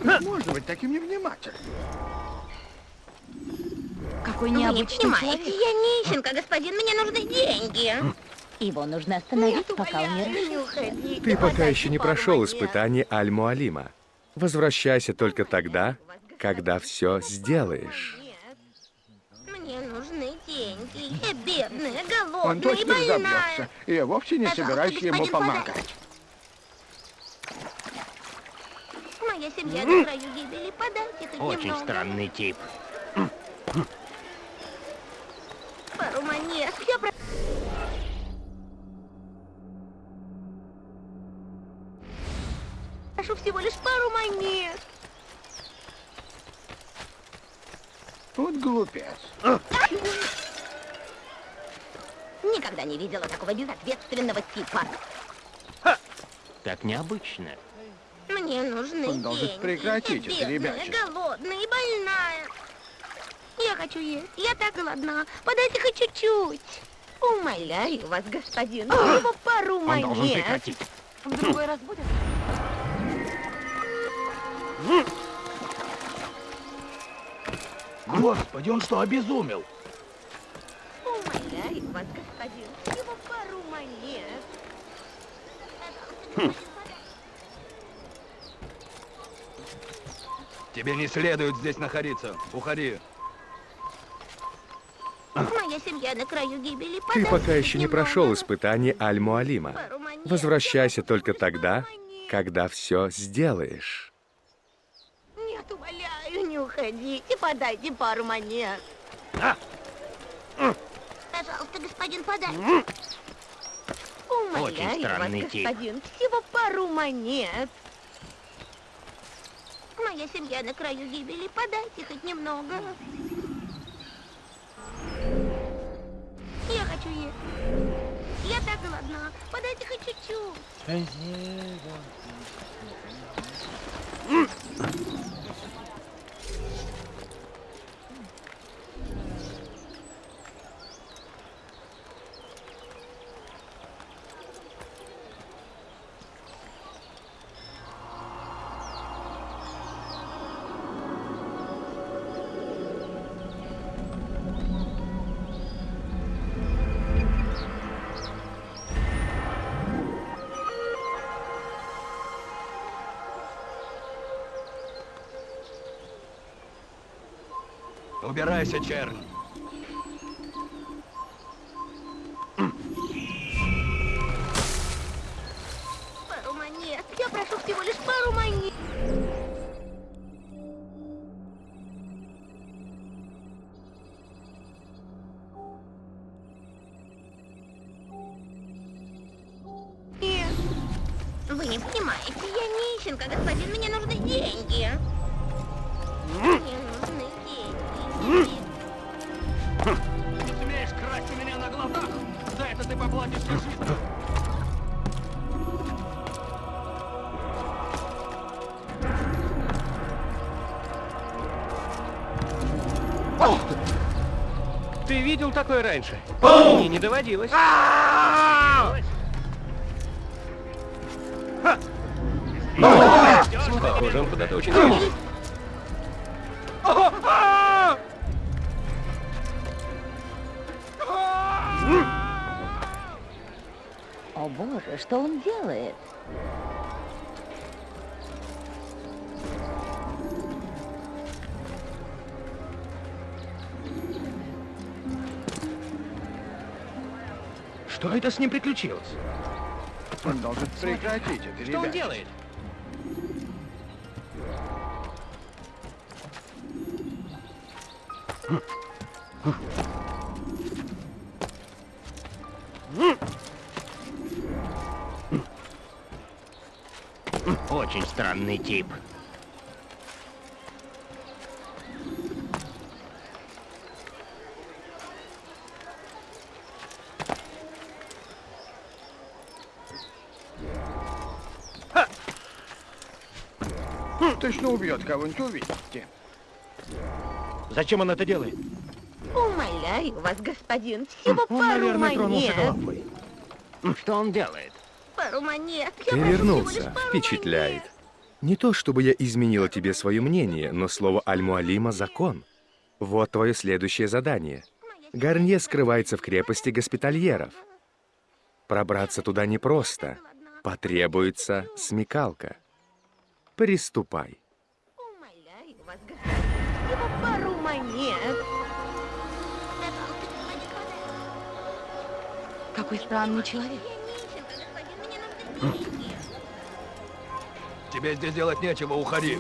Как можно быть таким невнимательным? Какой Вы не необычный понимаете, человек. я нищенка, господин, мне нужны деньги. Его нужно остановить, Нет, пока он не решится. Ты пока еще не прошел испытание Аль-Муалима. Возвращайся только тогда, когда все сделаешь. Мне нужны деньги. Я бедная, Он точно разобьется, и я вовсе не собираюсь ему помогать. Моя семья на краю гибели. Подайте хоть Очень немного. странный тип. Пару монет. Я про... Прошу всего лишь пару монет. Вот глупец. Никогда не видела такого безответственного типа. Так необычно. Мне нужны Он должен деньги. прекратить я это ребячество. голодная и больная. Я хочу есть. Я так голодна. Подайте хоть чуть-чуть. Умоляю вас, господин, всего пару Он монет. должен прекратить. В другой раз будет? Господи, он что, обезумел? Умоляю вас, господин, всего пару монет. Тебе не следует здесь находиться. Уходи. Моя семья на краю гибели. Ты пока еще не прошел испытание Аль-Муалима. Возвращайся только тогда, когда все сделаешь. Нет, умоляю, не уходите. Подайте пару монет. Пожалуйста, господин, подайте. Умоляю странный вас, тип. господин, всего пару монет. Моя семья на краю гибели. Подайте хоть немного. Я хочу есть. Я так голодна. Подайте хоть чуть-чуть. Убирайся, чернь. Такое раньше? Мне не доводилось. Похоже, он куда-то очень торопится. О боже, что он делает? Что это с ним приключилось? Он должен прекратить это, Что он делает? Очень странный тип. Точно убьет кого-нибудь, увидите. Зачем он это делает? Умоляю вас, господин, всего Он, пару наверное, монет. Что он делает? Пару монет. Я Ты вернулся. пару Впечатляет. Не то чтобы я изменила тебе свое мнение, но слово Аль-Муалима — закон. Вот твое следующее задание. Гарнье скрывается в крепости госпитальеров. Пробраться туда непросто. Потребуется смекалка. Приступай. Какой странный человек. Тебе здесь делать нечего, уходи.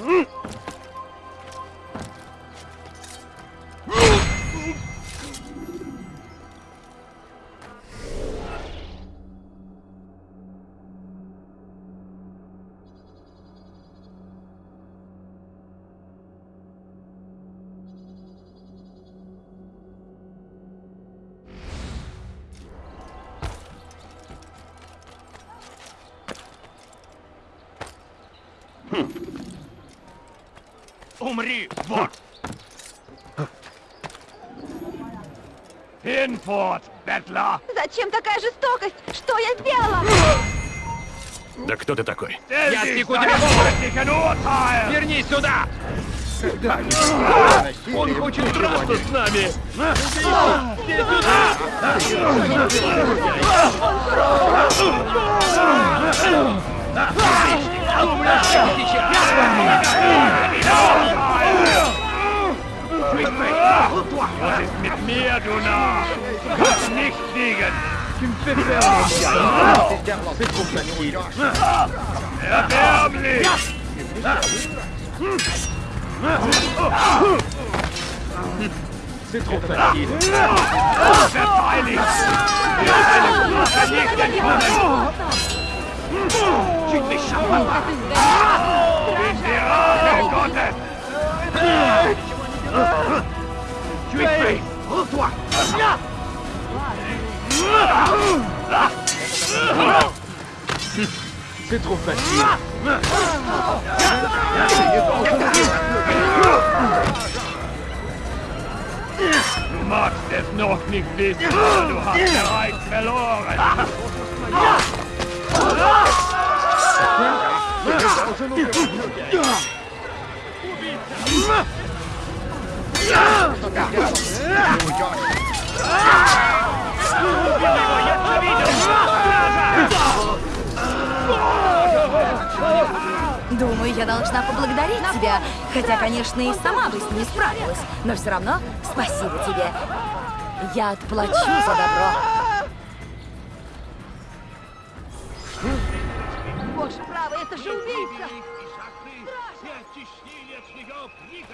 Кто ты такой? Я спеку тебе голову! Вернись сюда! Он хочет драться с нами! Медуна! Как nicht fliegen! Tu me fais peur, C'est d'avancé pour famille. Ferme-les C'est trop facile. Tu te Tu es fait Rends-toi c'est trop facile. Du magst es noch nicht wissen, du hast bereits verloren. Думаю, я должна поблагодарить тебя. Хотя, конечно, и сама бы с ней справилась. Но все равно спасибо тебе. Я отплачу за добро. Боже, право, это же убийца!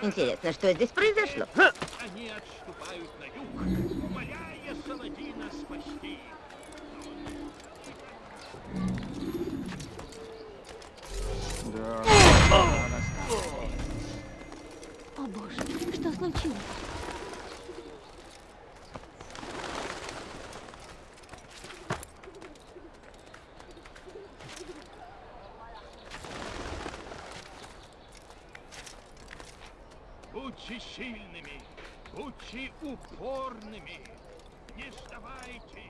Интересно, что здесь произошло? Они отступают на юг, О боже, что случилось? Будьте сильными, будьте упорными, не сдавайтесь.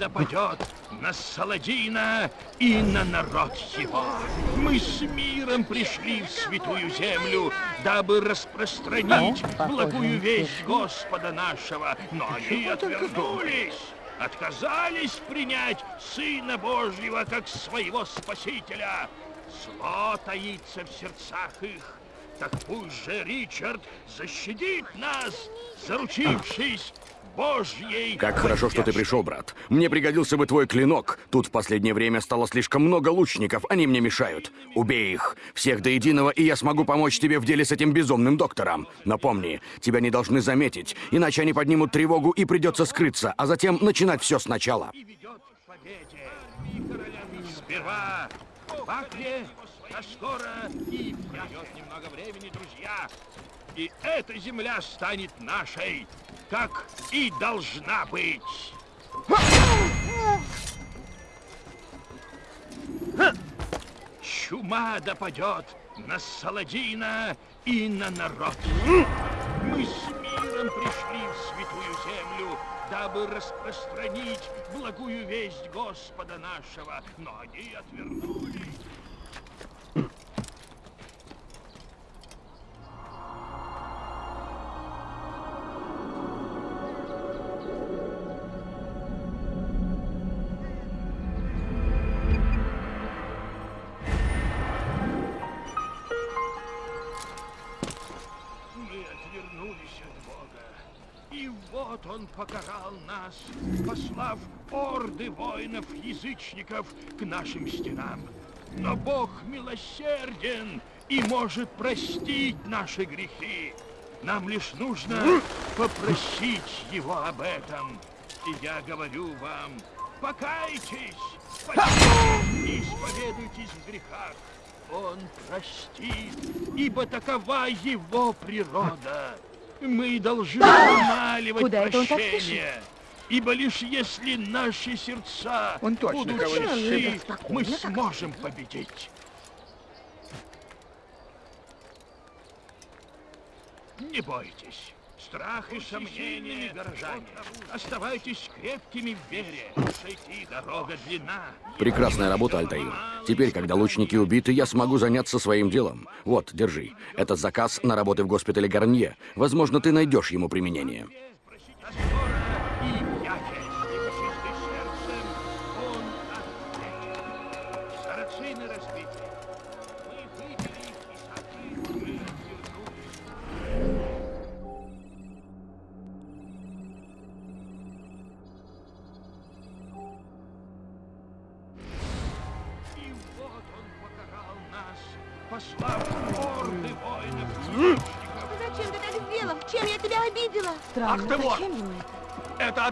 Чума допадет на Саладина и на народ его. Мы с миром пришли в святую землю, дабы распространить благую весть Господа нашего. Но они отвернулись, отказались принять Сына Божьего как своего Спасителя. Зло таится в сердцах их. Так пусть же Ричард защитит нас, заручившись Божьей Как хорошо, что ты пришел, брат. Мне пригодился бы твой клинок. Тут в последнее время стало слишком много лучников, они мне мешают. Убей их, всех до единого, и я смогу помочь тебе в деле с этим безумным доктором. Но помни, тебя не должны заметить, иначе они поднимут тревогу и придется скрыться, а затем начинать все сначала. Сперва в Бакре, а скоро и пройдет немного времени, друзья. И эта земля станет нашей, как и должна быть. Чума допадет на Саладина и на народ. Мы с миром пришли в святую землю, дабы распространить благую весть Господа нашего, но они отвернулись. Отвернулись от Бога. И вот Он покарал нас, послав орды воинов-язычников к нашим стенам. Но Бог милосерден и может простить наши грехи. Нам лишь нужно попросить Его об этом. И я говорю вам, покайтесь, покайтесь и исповедуйтесь в грехах. Он простит, ибо такова его природа. Мы должны умаливать Куда прощение. Ибо лишь если наши сердца Он точно будут чисты, мы сможем победить. Не бойтесь. Страх и сомнения, горожане. Оставайтесь крепкими в вере. Дорога длинна. Прекрасная работа, Альтаир. Теперь, когда лучники убиты, я смогу заняться своим делом. Вот, держи. Это заказ на работы в госпитале Гарнье. Возможно, ты найдешь ему применение.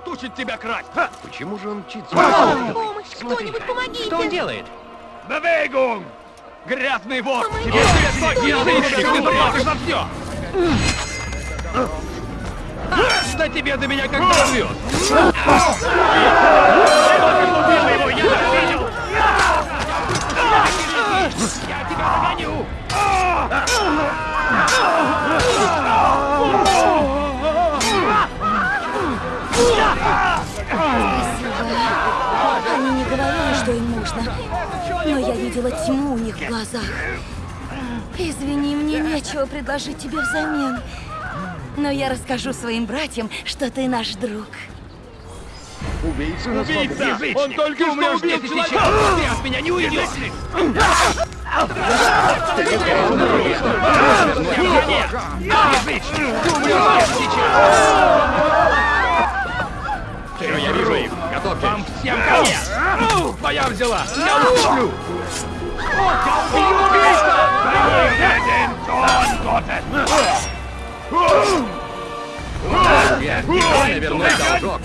Отучит тебя красть! Почему же он мчится? Помощь! Кто-нибудь помогите! Что он делает? Бевейгум! Грязный вор! Помогите! Что твой! я Ты платишь за все! Да тебе до меня как дорвет! Я тебя догоню! Но я видела тьму у них в глазах. Извини, мне нечего предложить тебе взамен. Но я расскажу своим братьям, что ты наш друг. Убийца! Убийца! Он только что убил человека! Ты от меня не уйдешь! Все, я вижу их. Готовьтесь. Всем конец! Твоя взяла! Я уступлю! Я не вернуть должок.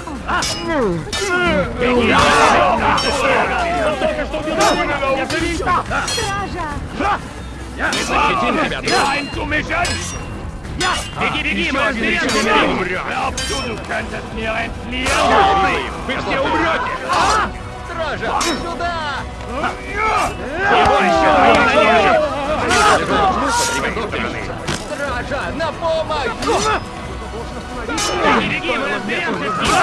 Стража! Мы защитим тебя, друг. Беги, беги, мы разберемся с ним! Вы все умрете! Стража, сюда! Не бойся, Стража, на помощь! Беги, беги, мы разберемся с ним!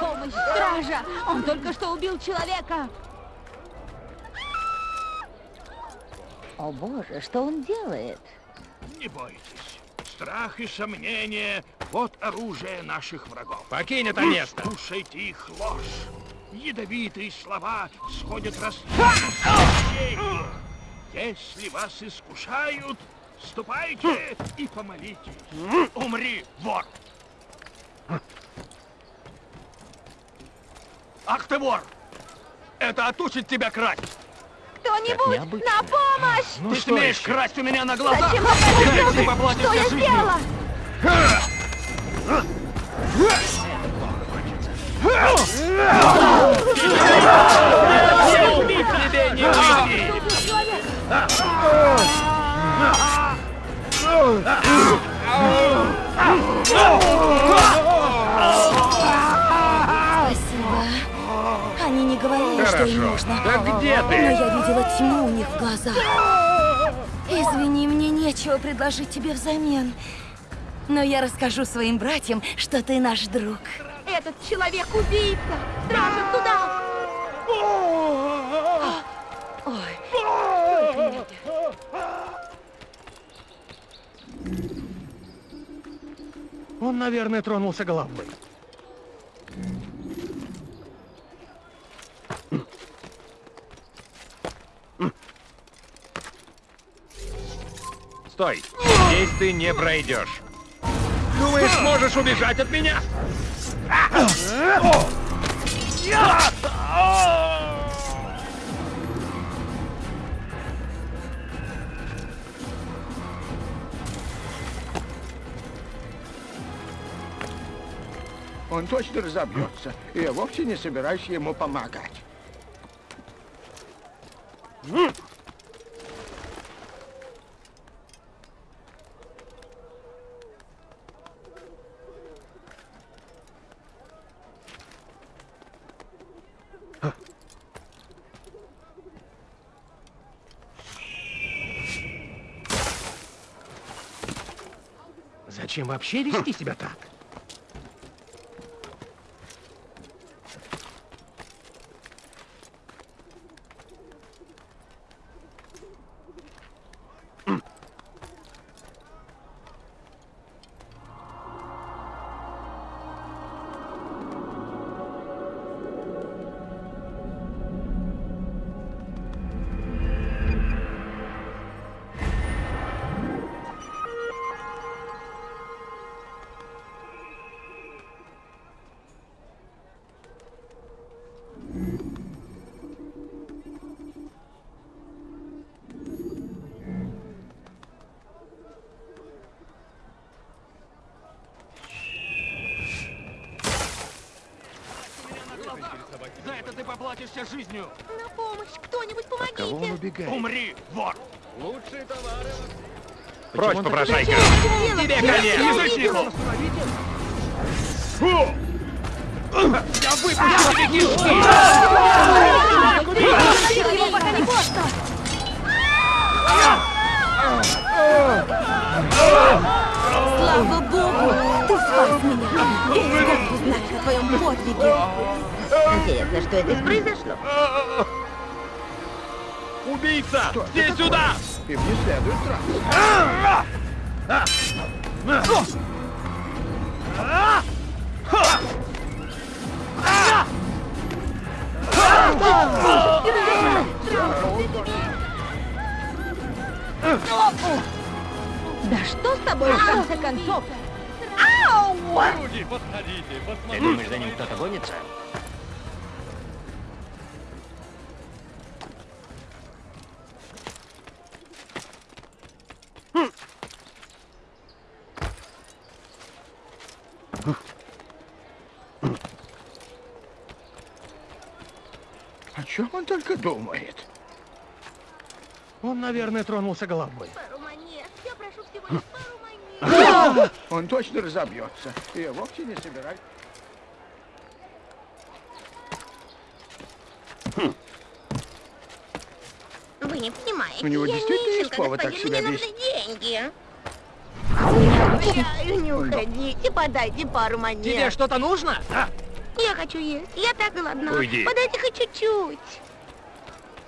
Помощь, стража! Он только что убил человека! О боже, что он делает? Не бойтесь. Страх и сомнение — вот оружие наших врагов. Покинь это место. Слушайте их ложь. Ядовитые слова сходят костей. Если вас искушают, ступайте и помолитесь. Умри, вор! Ах ты вор! Это отучит тебя красть! Кто-нибудь, на помощь! Ты смеешь красть у меня на глазах? Зачем это ты поплатишься Что я жизнью. сделала? Тебе не выйти! Не говорили, что им Хорошо. нужно. Так где ты? Но я видела тьму у них в глазах. Извини, мне нечего предложить тебе взамен. Но я расскажу своим братьям, что ты наш друг. Этот человек убийца! Стража, туда! Ой. Он, наверное, тронулся головой. Стой! Здесь ты не пройдешь. Думаешь, сможешь убежать от меня? Он точно разобьется. Я вовсе не собираюсь ему помогать. Зачем вообще вести себя так? Убегает? Умри, вор! Лучшие товары. Прочь, попрошайка! Тебе конец! Язычнику! Фу! Я выпущу тебе кишки! Остановите его, пока не поздно! Слава Богу! Ты спас меня! Весь город узнает о твоем подвиге! Интересно, что это произошло? Убийца! Здесь сюда! Им не следует драться. Да что с тобой в конце концов? Ау! Люди, подходите, Ты посмотрите. думаешь, за ним кто-то гонится? О чем он только думает? Он, наверное, тронулся головой. Пару монет. Я прошу всего лишь пару монет. Он точно разобьется, я вовсе не собираюсь. Вы не понимаете. У него я действительно есть повод так себя мне вести? нужны деньги. Умоляю, не уходите, подайте пару монет. Тебе что-то нужно? А? Я хочу есть. Я так голодна. Уйди. Подайте хоть чуть-чуть.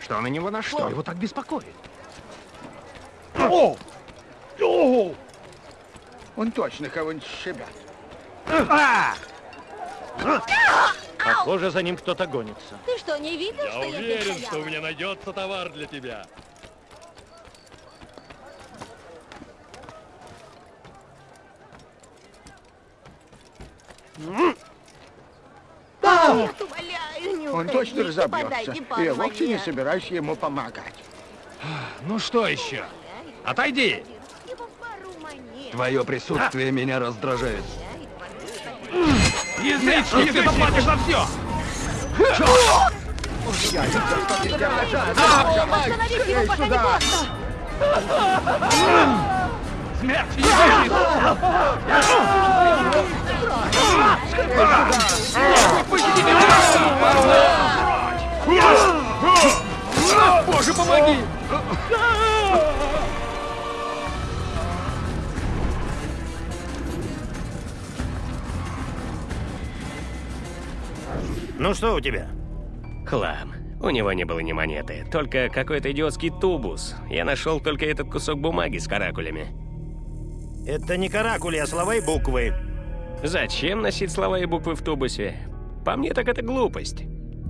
Что на него нашло? Что его так беспокоит? О! О! Он точно кого-нибудь шибет. А! Похоже, за ним кто-то гонится. Ты что, не видел, что я здесь стояла? меня найдется товар для тебя. Нет, умоляю, не Он точно разобьется, Подайте и пару я вовсе не собираюсь ему помогать. Ну что еще? Отойди! Твое присутствие меня раздражает. Язычник, ты заплатишь за все! Остановите его, пока не поздно! Боже, помоги! Ну что у тебя? Хлам. У него не было ни монеты, только какой-то идиотский тубус. Я нашел только этот кусок бумаги с каракулями. Это не каракули, а слова и буквы. Зачем носить слова и буквы в тубусе? По мне так это глупость.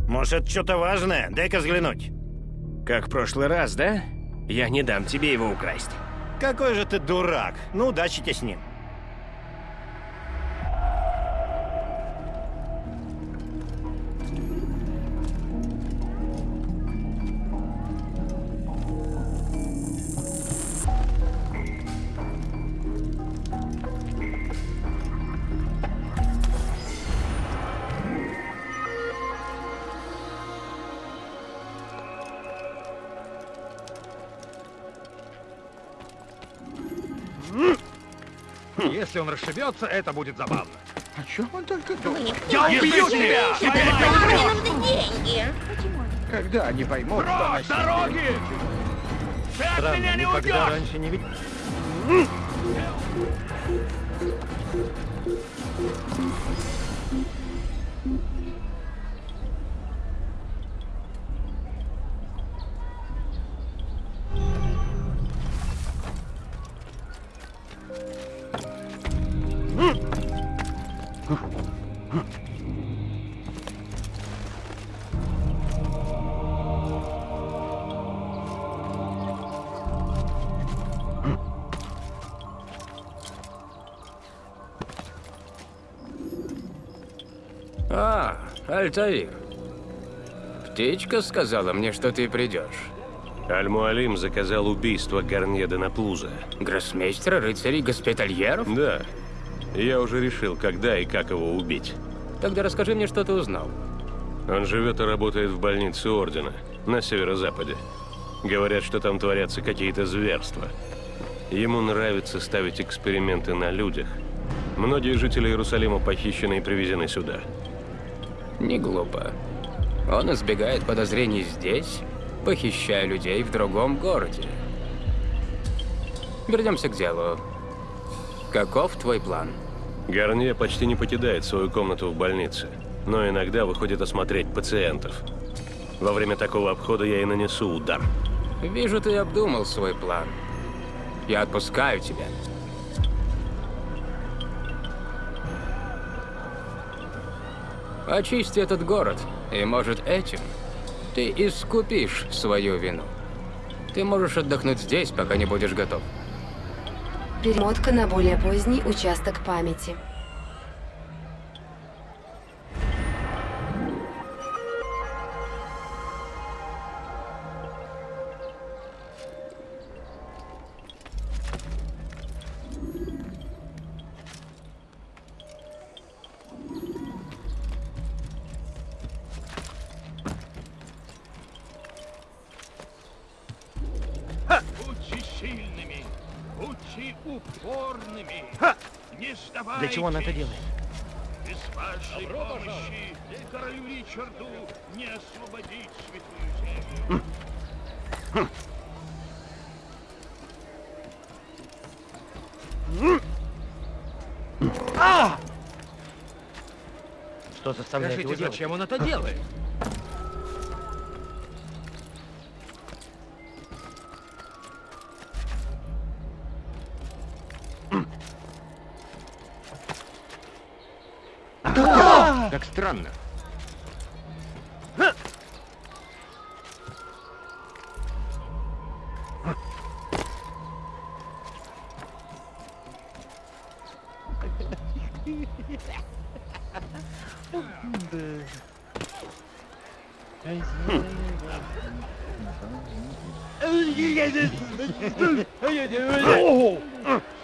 Может, что-то важное? Дай-ка взглянуть. Как в прошлый раз, да? Я не дам тебе его украсть. Какой же ты дурак. Ну, удачи тебе с ним. Если он расшибется, это будет забавно. О чем он только думает? Я убью тебя! Мне нужны деньги. Когда они поймут, что Прочь, насилие- дороги! Странно, никогда раньше не видел. Альтаир. Птичка сказала мне, что ты придешь. Аль-Муалим заказал убийство Гарнье де Наплуза. Гроссмейстера, рыцарей, госпитальеров? Да. Я уже решил, когда и как его убить. Тогда расскажи мне, что ты узнал. Он живет и работает в больнице Ордена, на северо-западе. Говорят, что там творятся какие-то зверства. Ему нравится ставить эксперименты на людях. Многие жители Иерусалима похищены и привезены сюда. Не глупо. Он избегает подозрений здесь, похищая людей в другом городе. Вернемся к делу. Каков твой план? Гарнье почти не покидает свою комнату в больнице, но иногда выходит осмотреть пациентов. Во время такого обхода я и нанесу удар. Вижу, ты обдумал свой план. Я отпускаю тебя. Очисти этот город, и, может, этим ты искупишь свою вину. Ты можешь отдохнуть здесь, пока не будешь готов. Перемотка на более поздний участок памяти. Он это делает? Без вашей помощи королю Ричарду не освободить святую землю. А! Что заставляет Скажите, его делать? зачем он это делает? Странно.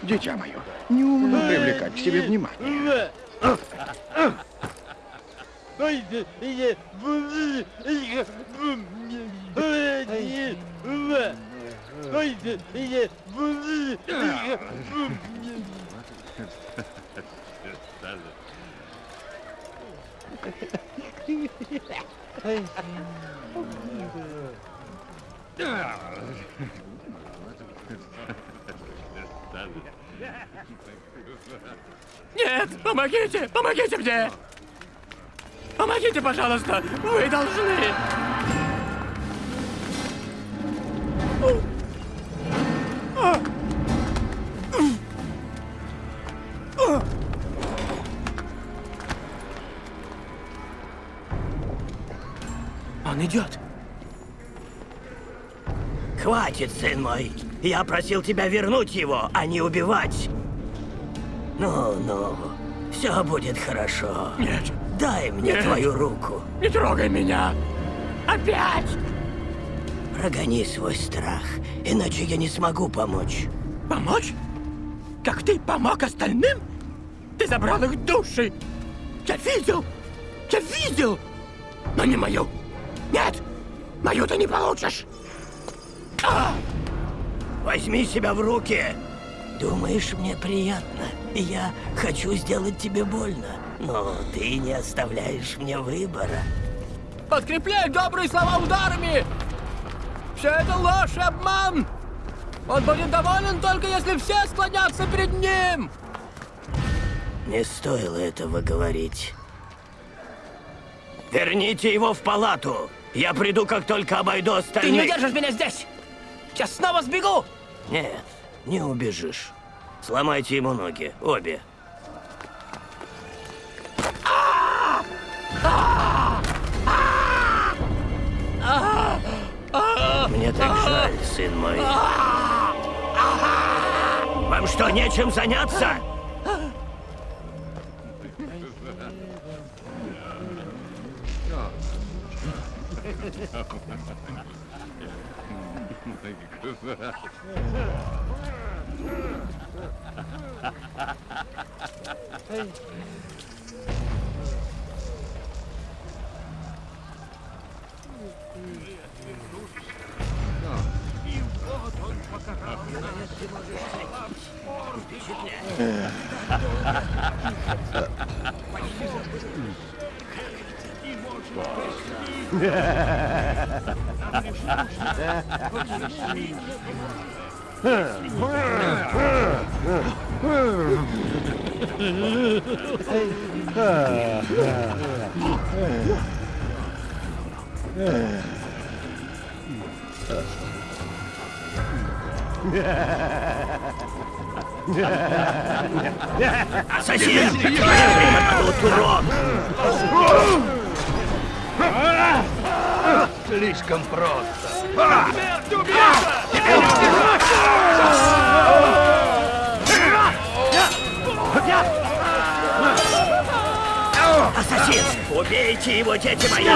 Дитя мое, не умно привлекать к себе внимание. Нет, помогите, помогите мне! Помогите, пожалуйста, вы должны! Он идет. Хватит, сын мой. Я просил тебя вернуть его, а не убивать. Ну-ну, все будет хорошо. Нет. Дай мне Нет. твою руку. Не трогай меня! Опять! Прогони свой страх, иначе я не смогу помочь. Помочь? Как ты помог остальным? Ты забрал их души! Я видел! Я видел! Но не мою! Нет! Мою ты не получишь! А! Возьми себя в руки! Думаешь, мне приятно? Я хочу сделать тебе больно, но ты не оставляешь мне выбора. Подкрепляй добрые слова ударами! Все это ложь и обман! Он будет доволен только если все склонятся перед ним! Не стоило этого говорить. Верните его в палату! Я приду, как только обойду Ты остальных. не удержишь меня здесь! Сейчас снова сбегу! Нет, не убежишь. Сломайте ему ноги, обе. Мне так жаль, сын мой. Вам что, нечем заняться? Yeah. Ассасин! Тут урод! Слишком просто. Ассасин! Убейте его, дети мои!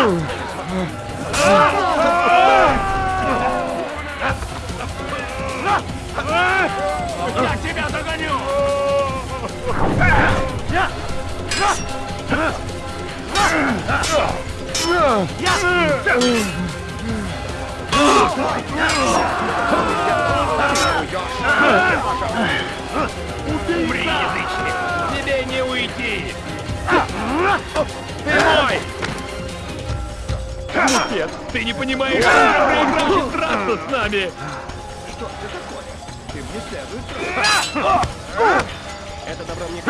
Я тебя догоню! Умри, язычник! Тебе не уйти! Ты мой! Нет, ты не понимаешь, что я проиграл бесстрастно с нами! Это добро мне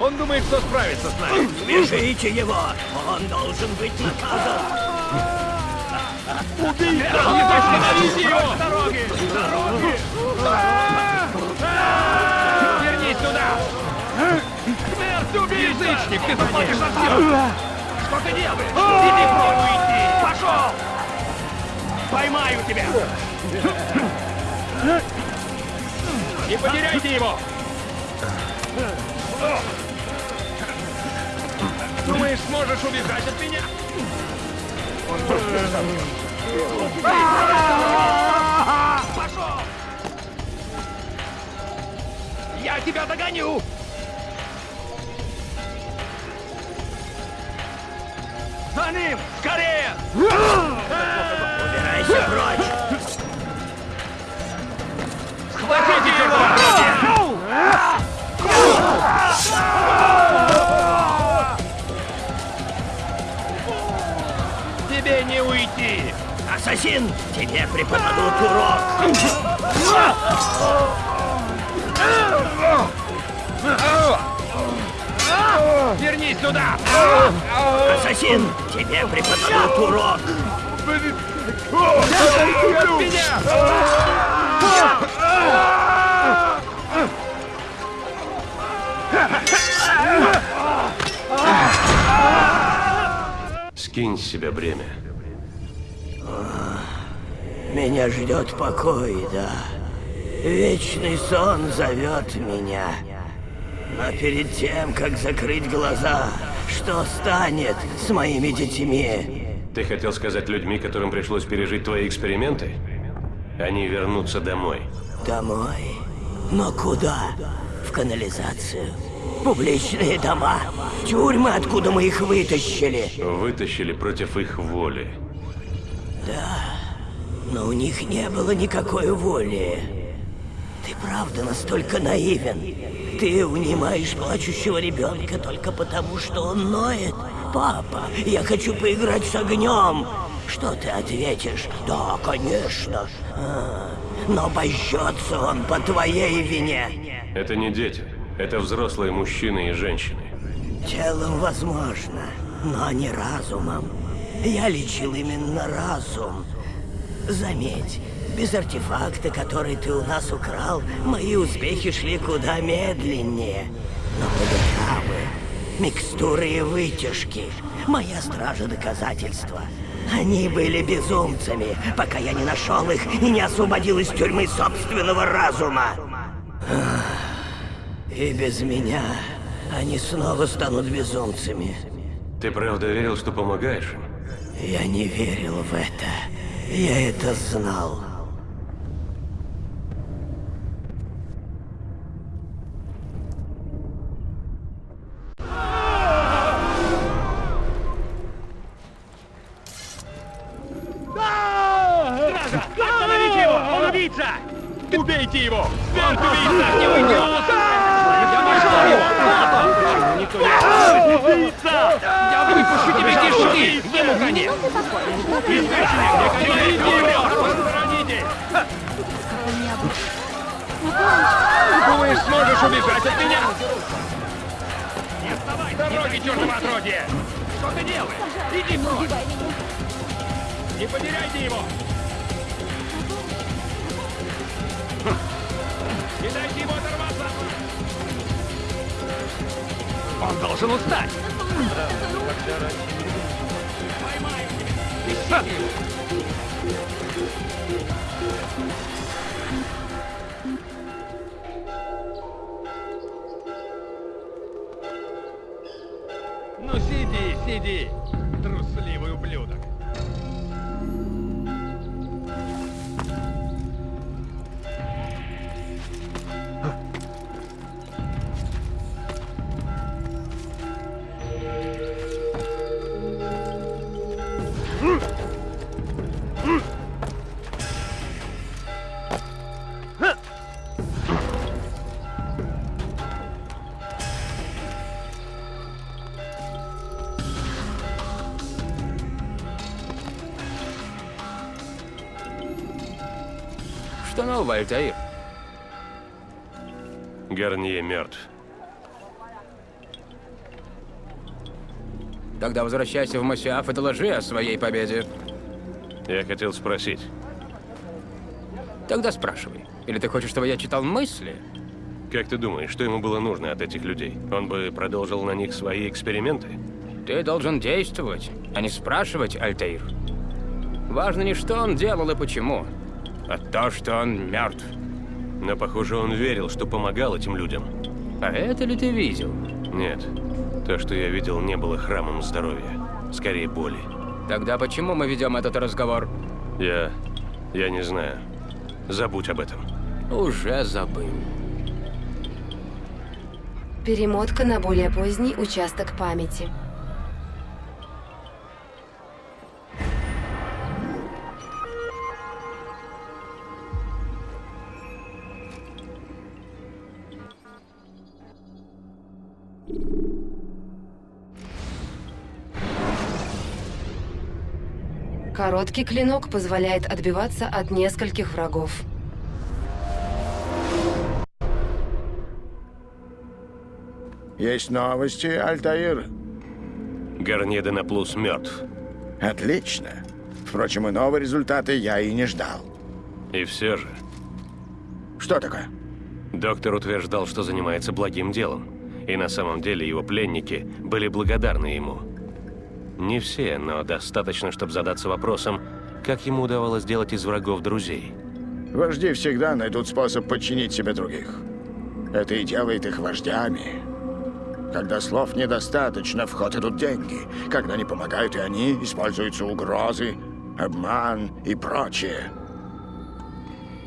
Он думает, что справится с нами. Свяжите его! Он должен быть наказан! Убийца! Остановите его! С дороги! С дороги! Вернись сюда! Смерть убийца! Язычник, ты заплатишь за все! Что ты делаешь? Иди прочь! уйти! Пошел! Поймаю тебя! Не потеряйте его! Думаешь, сможешь убежать от меня? Пошел! Я тебя догоню! За ним! Скорее! Убирайся прочь! Схватите его! Тебе не уйти! Ассасин! Тебе преподадут урок! Вернись сюда! Ассасин! Тебе преподадут урок! Скинь с себя бремя. Меня ждет покой, да. Вечный сон зовет меня. Но перед тем, как закрыть глаза, что станет с моими детьми? Ты хотел сказать людьми, которым пришлось пережить твои эксперименты? Они вернутся домой. Домой? Но куда? В канализацию? Публичные дома? Тюрьмы, откуда мы их вытащили? Вытащили против их воли. Да, но у них не было никакой воли. Ты правда настолько наивен? Ты унимаешь плачущего ребенка только потому, что он ноет? Папа, я хочу поиграть с огнем. Что ты ответишь? Да, конечно. А, но божжется он по твоей вине. Это не дети. Это взрослые мужчины и женщины. Телом возможно, но не разумом. Я лечил именно разум. Заметь, без артефакта, который ты у нас украл, мои успехи шли куда медленнее. Но были травы, микстуры и вытяжки. Моя стража доказательства. Они были безумцами, пока я не нашел их и не освободил из тюрьмы собственного разума. И без меня они снова станут безумцами. Ты правда верил, что помогаешь им? Я не верил в это. Я это знал. Тогда возвращайся в Масиаф и доложи о своей победе. Я хотел спросить. Тогда спрашивай. Или ты хочешь, чтобы я читал мысли? Как ты думаешь, что ему было нужно от этих людей? Он бы продолжил на них свои эксперименты? Ты должен действовать, а не спрашивать, Альтаир. Важно не что он делал и почему, а то, что он мертв. Но, похоже, он верил, что помогал этим людям. А это ли ты видел? Нет. То, что я видел, не было храмом здоровья. Скорее, боли. Тогда почему мы ведем этот разговор? Я... я не знаю. Забудь об этом. Уже забыл. Перемотка на более поздний участок памяти. Короткий клинок позволяет отбиваться от нескольких врагов. Есть новости, Альтаир? Гарнье Денаплус мертв. Отлично. Впрочем, иного результата я и не ждал. И все же... Что такое? Доктор утверждал, что занимается благим делом. И на самом деле его пленники были благодарны ему. Не все, но достаточно, чтобы задаться вопросом, как ему удавалось сделать из врагов друзей. Вожди всегда найдут способ подчинить себе других. Это и делает их вождями. Когда слов недостаточно, в ход идут деньги. Когда не помогают и они, используются угрозы, обман и прочее.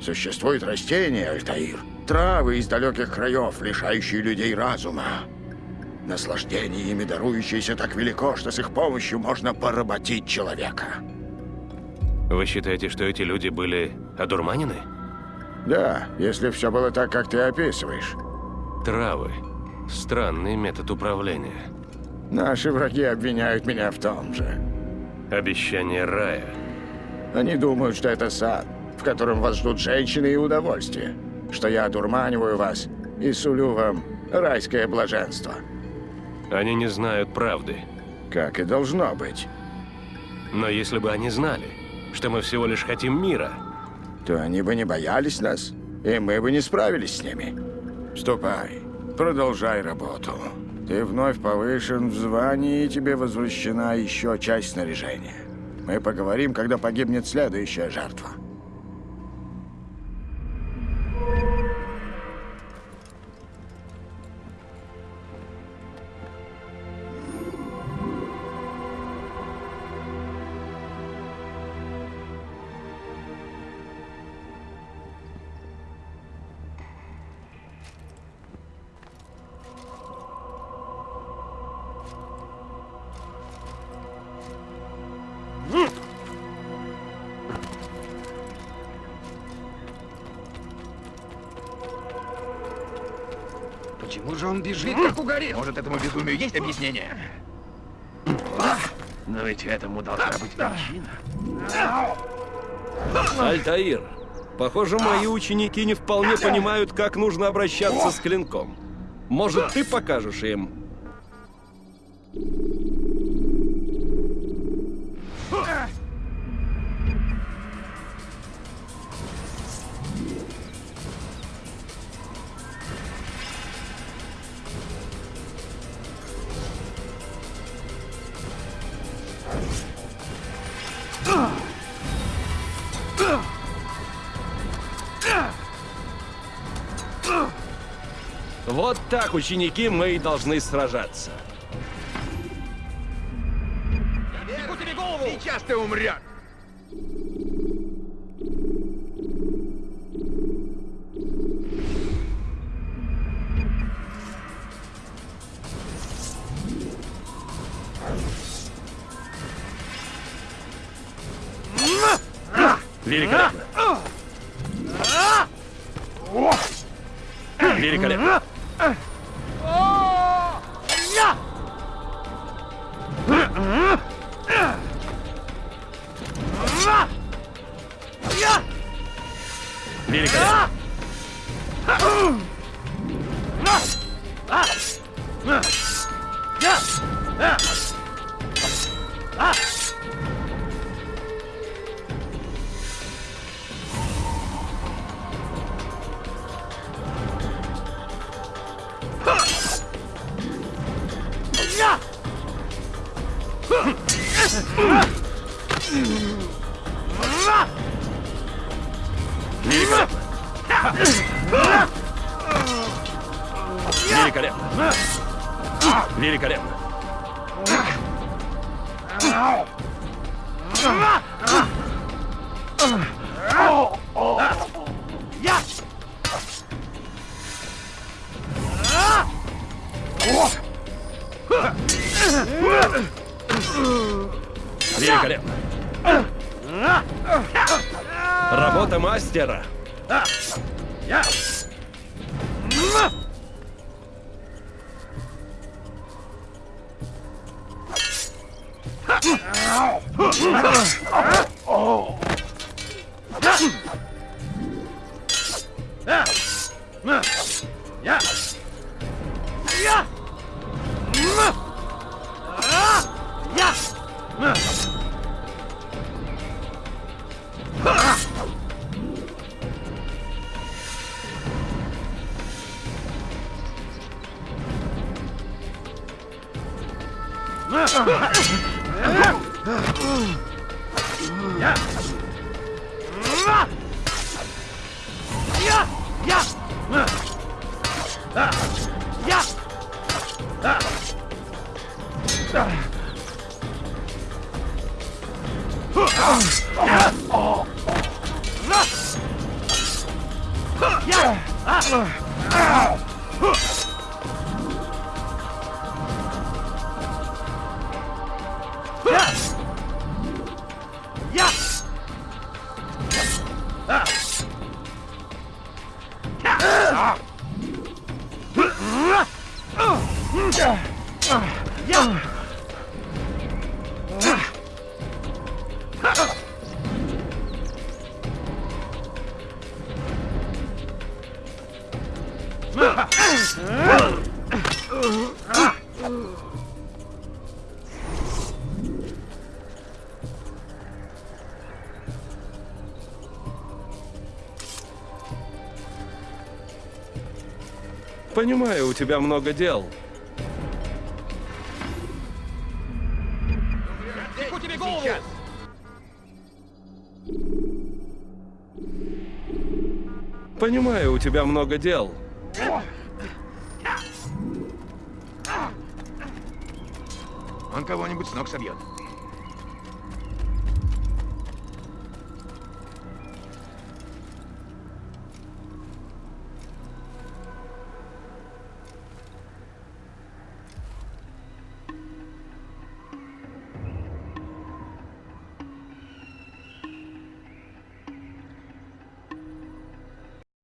Существуют растения, Альтаир, травы из далеких краев, лишающие людей разума. Наслаждение ими дарующееся так велико, что с их помощью можно поработить человека. Вы считаете, что эти люди были одурманены? Да, если все было так, как ты описываешь. Травы. Странный метод управления. Наши враги обвиняют меня в том же. Обещание рая. Они думают, что это сад, в котором вас ждут женщины и удовольствие. Что я одурманиваю вас и сулю вам райское блаженство. Они не знают правды. Как и должно быть. Но если бы они знали, что мы всего лишь хотим мира, то они бы не боялись нас, и мы бы не справились с ними. Ступай, продолжай работу. Ты вновь повышен в звании, и тебе возвращена еще часть снаряжения. Мы поговорим, когда погибнет следующая жертва. Бежит, как угорел? Может, этому безумию есть объяснение? Но ведь этому должна быть причина. Альтаир, похоже, мои ученики не вполне понимают, как нужно обращаться с клинком. Может, ты покажешь им? Вот так, ученики, мы и должны сражаться. Секу тебе голову! Сейчас ты умрешь! Великолепно. Великолепно. Великолепно. Понимаю, у тебя много дел. Голову! Понимаю, у тебя много дел. Он кого-нибудь с ног собьет.